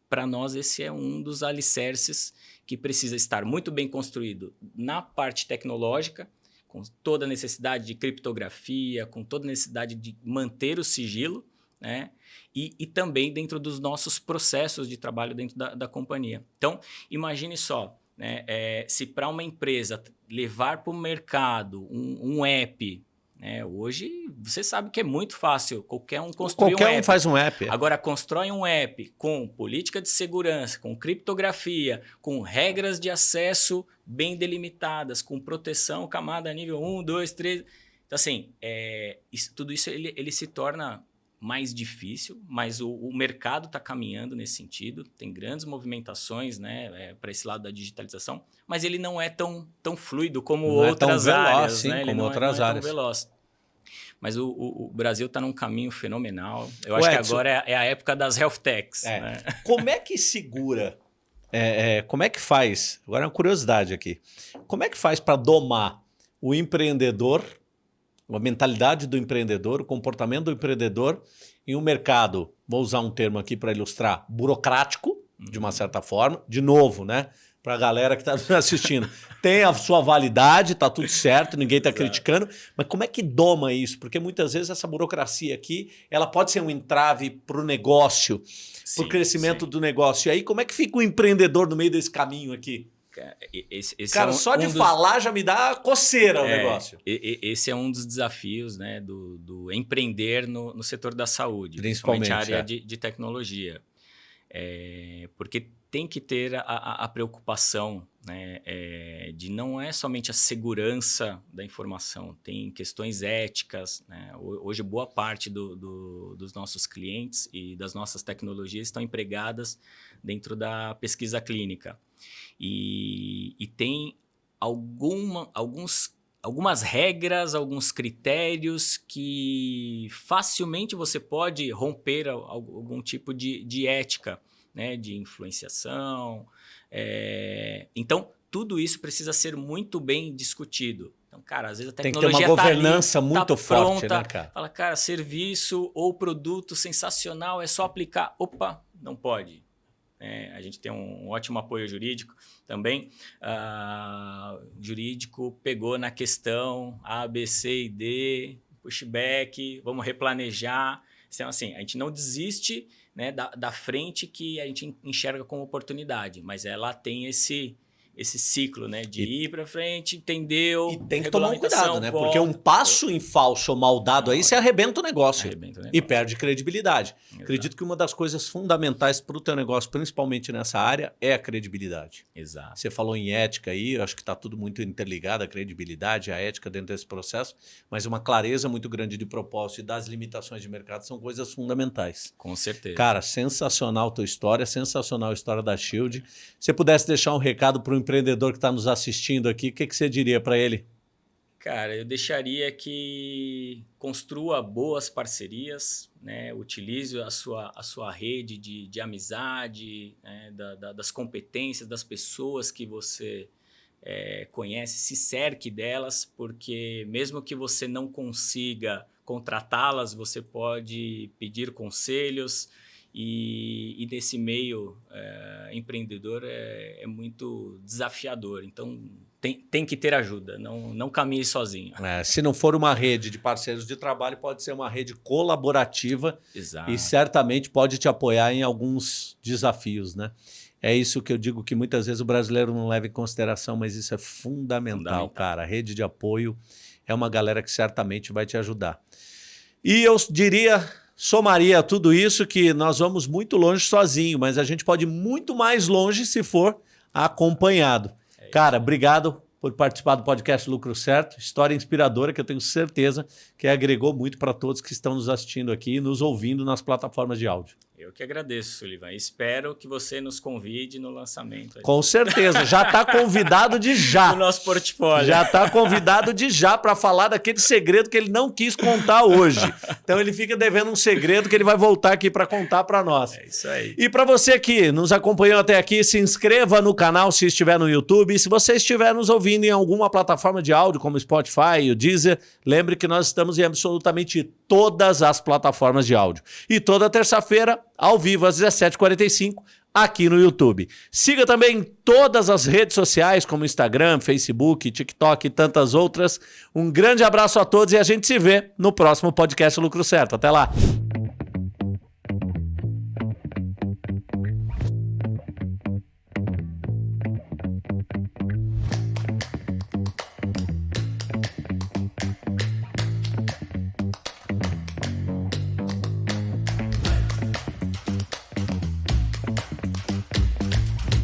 S1: para nós esse é um dos alicerces que precisa estar muito bem construído na parte tecnológica, com toda a necessidade de criptografia, com toda a necessidade de manter o sigilo, né? E, e também dentro dos nossos processos de trabalho dentro da, da companhia. Então, imagine só, né, é, se para uma empresa levar para o mercado um, um app é, hoje, você sabe que é muito fácil. Qualquer um construir
S2: Qualquer
S1: um app.
S2: um faz um app.
S1: Agora, constrói um app com política de segurança, com criptografia, com regras de acesso bem delimitadas, com proteção, camada nível 1, 2, 3. Então, assim, é, isso, tudo isso ele, ele se torna mais difícil, mas o, o mercado está caminhando nesse sentido, tem grandes movimentações né, é, para esse lado da digitalização, mas ele não é tão, tão fluido como
S2: não
S1: outras
S2: é tão veloz,
S1: áreas.
S2: Sim,
S1: né?
S2: como outras
S1: é, não
S2: áreas.
S1: É veloz. Mas o, o, o Brasil está num caminho fenomenal. Eu acho
S2: Edson-
S1: que agora é, é a época das health techs.
S2: É.
S1: Né? (laughs)
S2: Como é que segura? é, é, como é que faz? Agora é uma curiosidade aqui. Como é que faz para domar o empreendedor, a mentalidade do empreendedor, o comportamento do empreendedor em um mercado, vou usar um termo aqui para ilustrar, burocrático, de uma certa forma, de novo, né? Para a galera que está (laughs) assistindo. Tem a sua validade, tá tudo certo, ninguém está criticando, mas como é que doma isso? Porque muitas vezes essa burocracia aqui, ela pode ser um entrave para o negócio, para o crescimento
S1: sim.
S2: do negócio. E aí, como é que fica o empreendedor no meio desse caminho aqui?
S1: Cara, Esse, esse
S2: Cara,
S1: é um-
S2: só de
S1: um dos-
S2: falar já me dá coceira o
S1: É,
S2: negócio.
S1: e- e- Esse é um dos desafios né, do, do empreender no, no setor da saúde,
S2: Principalmente,
S1: principalmente a área
S2: é.
S1: de, de tecnologia. É, porque tem que ter a, a- a preocupação né, é, de não é somente a segurança da informação, tem questões éticas. né? Ho- Hoje, boa parte do- do- dos nossos clientes e das nossas tecnologias estão empregadas dentro da pesquisa clínica. E, e tem alguma, alguns, algumas regras, alguns critérios que facilmente você pode romper al- al- algum tipo de, de ética, né? de influenciação. é, Então, tudo isso precisa ser muito bem discutido. Então, cara, às vezes a
S2: Tem que ter
S1: tecnologia
S2: uma
S1: tá ali,
S2: governança muito
S1: tá
S2: forte,
S1: pronta,
S2: né, cara?
S1: Fala, cara, serviço ou produto sensacional, é só aplicar. Opa, não pode. É, a gente tem um ótimo apoio jurídico também. O jurídico pegou na questão A, B, C e D, pushback, vamos replanejar. Então, assim, a gente não desiste né, da, da frente que a gente enxerga como oportunidade, mas ela tem esse, esse ciclo né, de ir para frente, entendeu?
S2: E tem que tomar um cuidado, né?
S1: volta,
S2: Porque um passo em falso ou mal dado aí, você arrebenta o negócio.
S1: arrebenta o
S2: E
S1: negócio.
S2: perde credibilidade.
S1: Exato.
S2: Acredito que uma das coisas fundamentais para o teu negócio, principalmente nessa área, é a credibilidade.
S1: Exato.
S2: Você falou em ética aí, eu acho que está tudo muito interligado, a credibilidade, a ética dentro desse processo, mas uma clareza muito grande de propósito e das limitações de mercado são coisas fundamentais.
S1: Com certeza.
S2: Cara, sensacional tua história, sensacional a história da Shield. Se você pudesse deixar um recado para o empreendedor que está nos assistindo aqui, o que, que você diria para ele?
S1: Cara, eu deixaria que construa boas parcerias, né? utilize a sua, a sua rede de, de amizade, né? da- da- das competências das pessoas que você eh, conhece, se cerque delas, porque mesmo que você não consiga contratá-las, você pode pedir conselhos. E, e nesse meio eh, empreendedor é, é muito desafiador. Então, tem, tem que ter ajuda, não, não caminhe sozinho.
S2: É, se não for uma rede de parceiros de trabalho, pode ser uma rede colaborativa
S1: Exato.
S2: e certamente pode te apoiar em alguns desafios, né? É isso que eu digo que muitas vezes o brasileiro não leva em consideração, mas isso é fundamental,
S1: Fundamental.
S2: cara. A rede de apoio é uma galera que certamente vai te ajudar. E eu diria, somaria tudo isso que nós vamos muito longe sozinho, mas a gente pode ir muito mais longe se for acompanhado.
S1: É.
S2: Cara, obrigado por participar do podcast Lucro Certo. História inspiradora que eu tenho certeza que agregou muito para todos que estão nos assistindo aqui e nos ouvindo nas plataformas de áudio.
S1: Eu que agradeço, Sullivan. Espero que você nos convide no lançamento
S2: Com certeza, já está convidado de já. (laughs)
S1: nosso portfólio.
S2: Já está convidado de já para falar daquele segredo que ele não quis contar hoje. Então ele fica devendo um segredo que ele vai voltar aqui para contar para nós.
S1: É isso aí.
S2: E para você que nos acompanhou até aqui, se inscreva no canal se estiver no YouTube. E se você estiver nos ouvindo em alguma plataforma de áudio, como Spotify, o Deezer, lembre que nós estamos em absolutamente todas as plataformas de áudio. E toda terça-feira, ao vivo, às 17h45, aqui no YouTube. Siga também todas as redes sociais, como Instagram, Facebook, TikTok e tantas outras. Um grande abraço a todos e a gente se vê no próximo podcast Lucro Certo. Até lá!